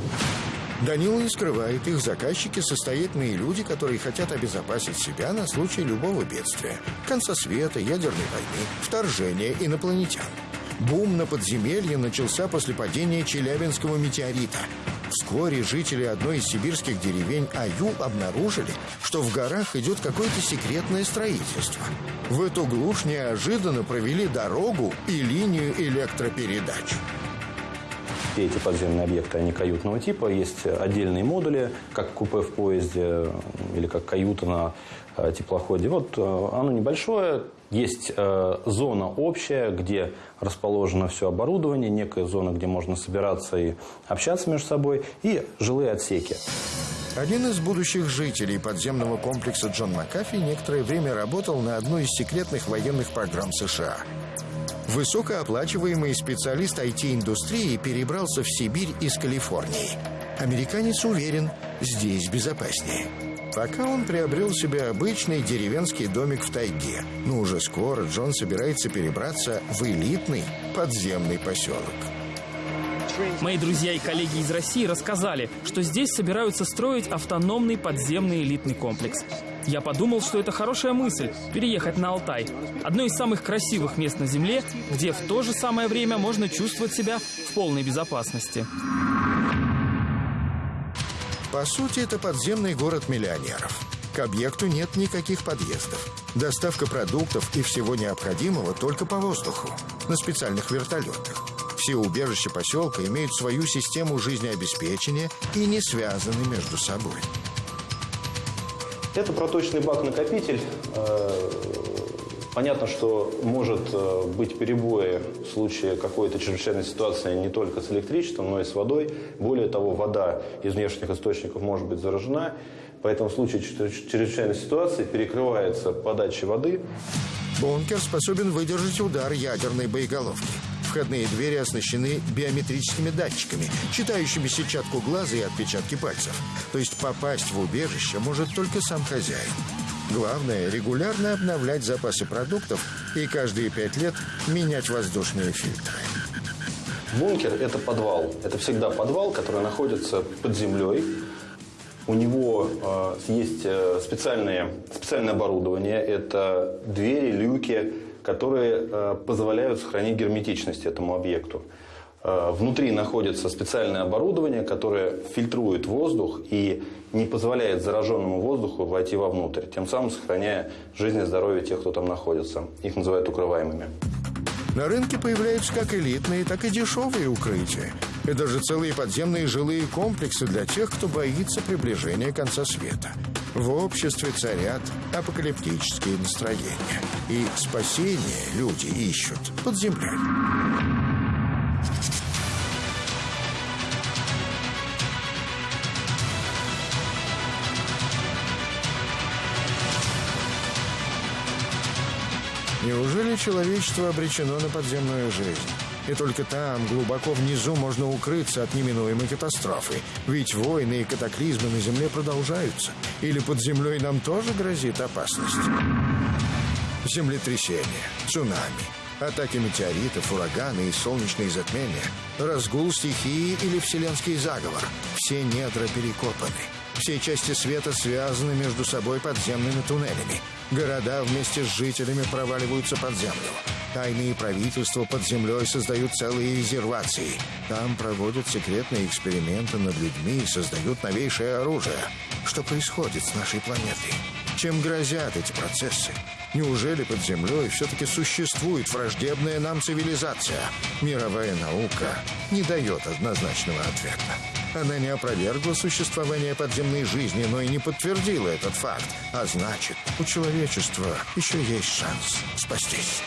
Данила не скрывает, их заказчики состоятельные люди, которые хотят обезопасить себя на случай любого бедствия. Конца света, ядерной войны, вторжения инопланетян. Бум на подземелье начался после падения Челябинского метеорита. Вскоре жители одной из сибирских деревень Аюл обнаружили, что в горах идет какое-то секретное строительство. В эту глушь неожиданно провели дорогу и линию электропередач. Все эти подземные объекты, они каютного типа. Есть отдельные модули, как купе в поезде или как каюта на э, теплоходе. Вот э, оно небольшое, есть э, зона общая, где расположено все оборудование, некая зона, где можно собираться и общаться между собой, и жилые отсеки. Один из будущих жителей подземного комплекса Джон Макафи некоторое время работал на одной из секретных военных программ США. Высокооплачиваемый специалист IT-индустрии перебрался в Сибирь из Калифорнии. Американец уверен, здесь безопаснее. Пока он приобрел себе обычный деревенский домик в тайге. Но уже скоро Джон собирается перебраться в элитный подземный поселок. Мои друзья и коллеги из России рассказали, что здесь собираются строить автономный подземный элитный комплекс. Я подумал, что это хорошая мысль – переехать на Алтай. Одно из самых красивых мест на Земле, где в то же самое время можно чувствовать себя в полной безопасности. По сути, это подземный город миллионеров. К объекту нет никаких подъездов. Доставка продуктов и всего необходимого только по воздуху, на специальных вертолетах. Все убежища поселка имеют свою систему жизнеобеспечения и не связаны между собой. Это проточный бак-накопитель. Понятно, что может э, быть перебои в случае какой-то чрезвычайной ситуации не только с электричеством, но и с водой. Более того, вода из внешних источников может быть заражена. Поэтому в случае чрезвычайной ситуации перекрывается подача воды. Бункер способен выдержать удар ядерной боеголовки. Входные двери оснащены биометрическими датчиками, читающими сетчатку глаза и отпечатки пальцев. То есть попасть в убежище может только сам хозяин. Главное – регулярно обновлять запасы продуктов и каждые пять лет менять воздушные фильтры. Бункер – это подвал. Это всегда подвал, который находится под землей. У него э, есть э, специальное, специальное оборудование. Это двери, люки, которые э, позволяют сохранить герметичность этому объекту. Э, внутри находится специальное оборудование, которое фильтрует воздух и не позволяет зараженному воздуху войти вовнутрь, тем самым сохраняя жизнь и здоровье тех, кто там находится. Их называют укрываемыми. На рынке появляются как элитные, так и дешевые укрытия. И даже целые подземные жилые комплексы для тех, кто боится приближения конца света. В обществе царят апокалиптические настроения. И спасение люди ищут под землей. Неужели человечество обречено на подземную жизнь? И только там, глубоко внизу, можно укрыться от неминуемой катастрофы. Ведь войны и катаклизмы на Земле продолжаются. Или под землей нам тоже грозит опасность? Землетрясения, цунами, атаки метеоритов, ураганы и солнечные затмения, разгул стихии или вселенский заговор. Все недра перекопаны. Все части света связаны между собой подземными туннелями. Города вместе с жителями проваливаются под землю. Тайные правительства под землей создают целые резервации. Там проводят секретные эксперименты над людьми и создают новейшее оружие. Что происходит с нашей планетой? Чем грозят эти процессы? Неужели под землей все-таки существует враждебная нам цивилизация? Мировая наука не дает однозначного ответа. Она не опровергла существование подземной жизни, но и не подтвердила этот факт. А значит, у человечества еще есть шанс спастись.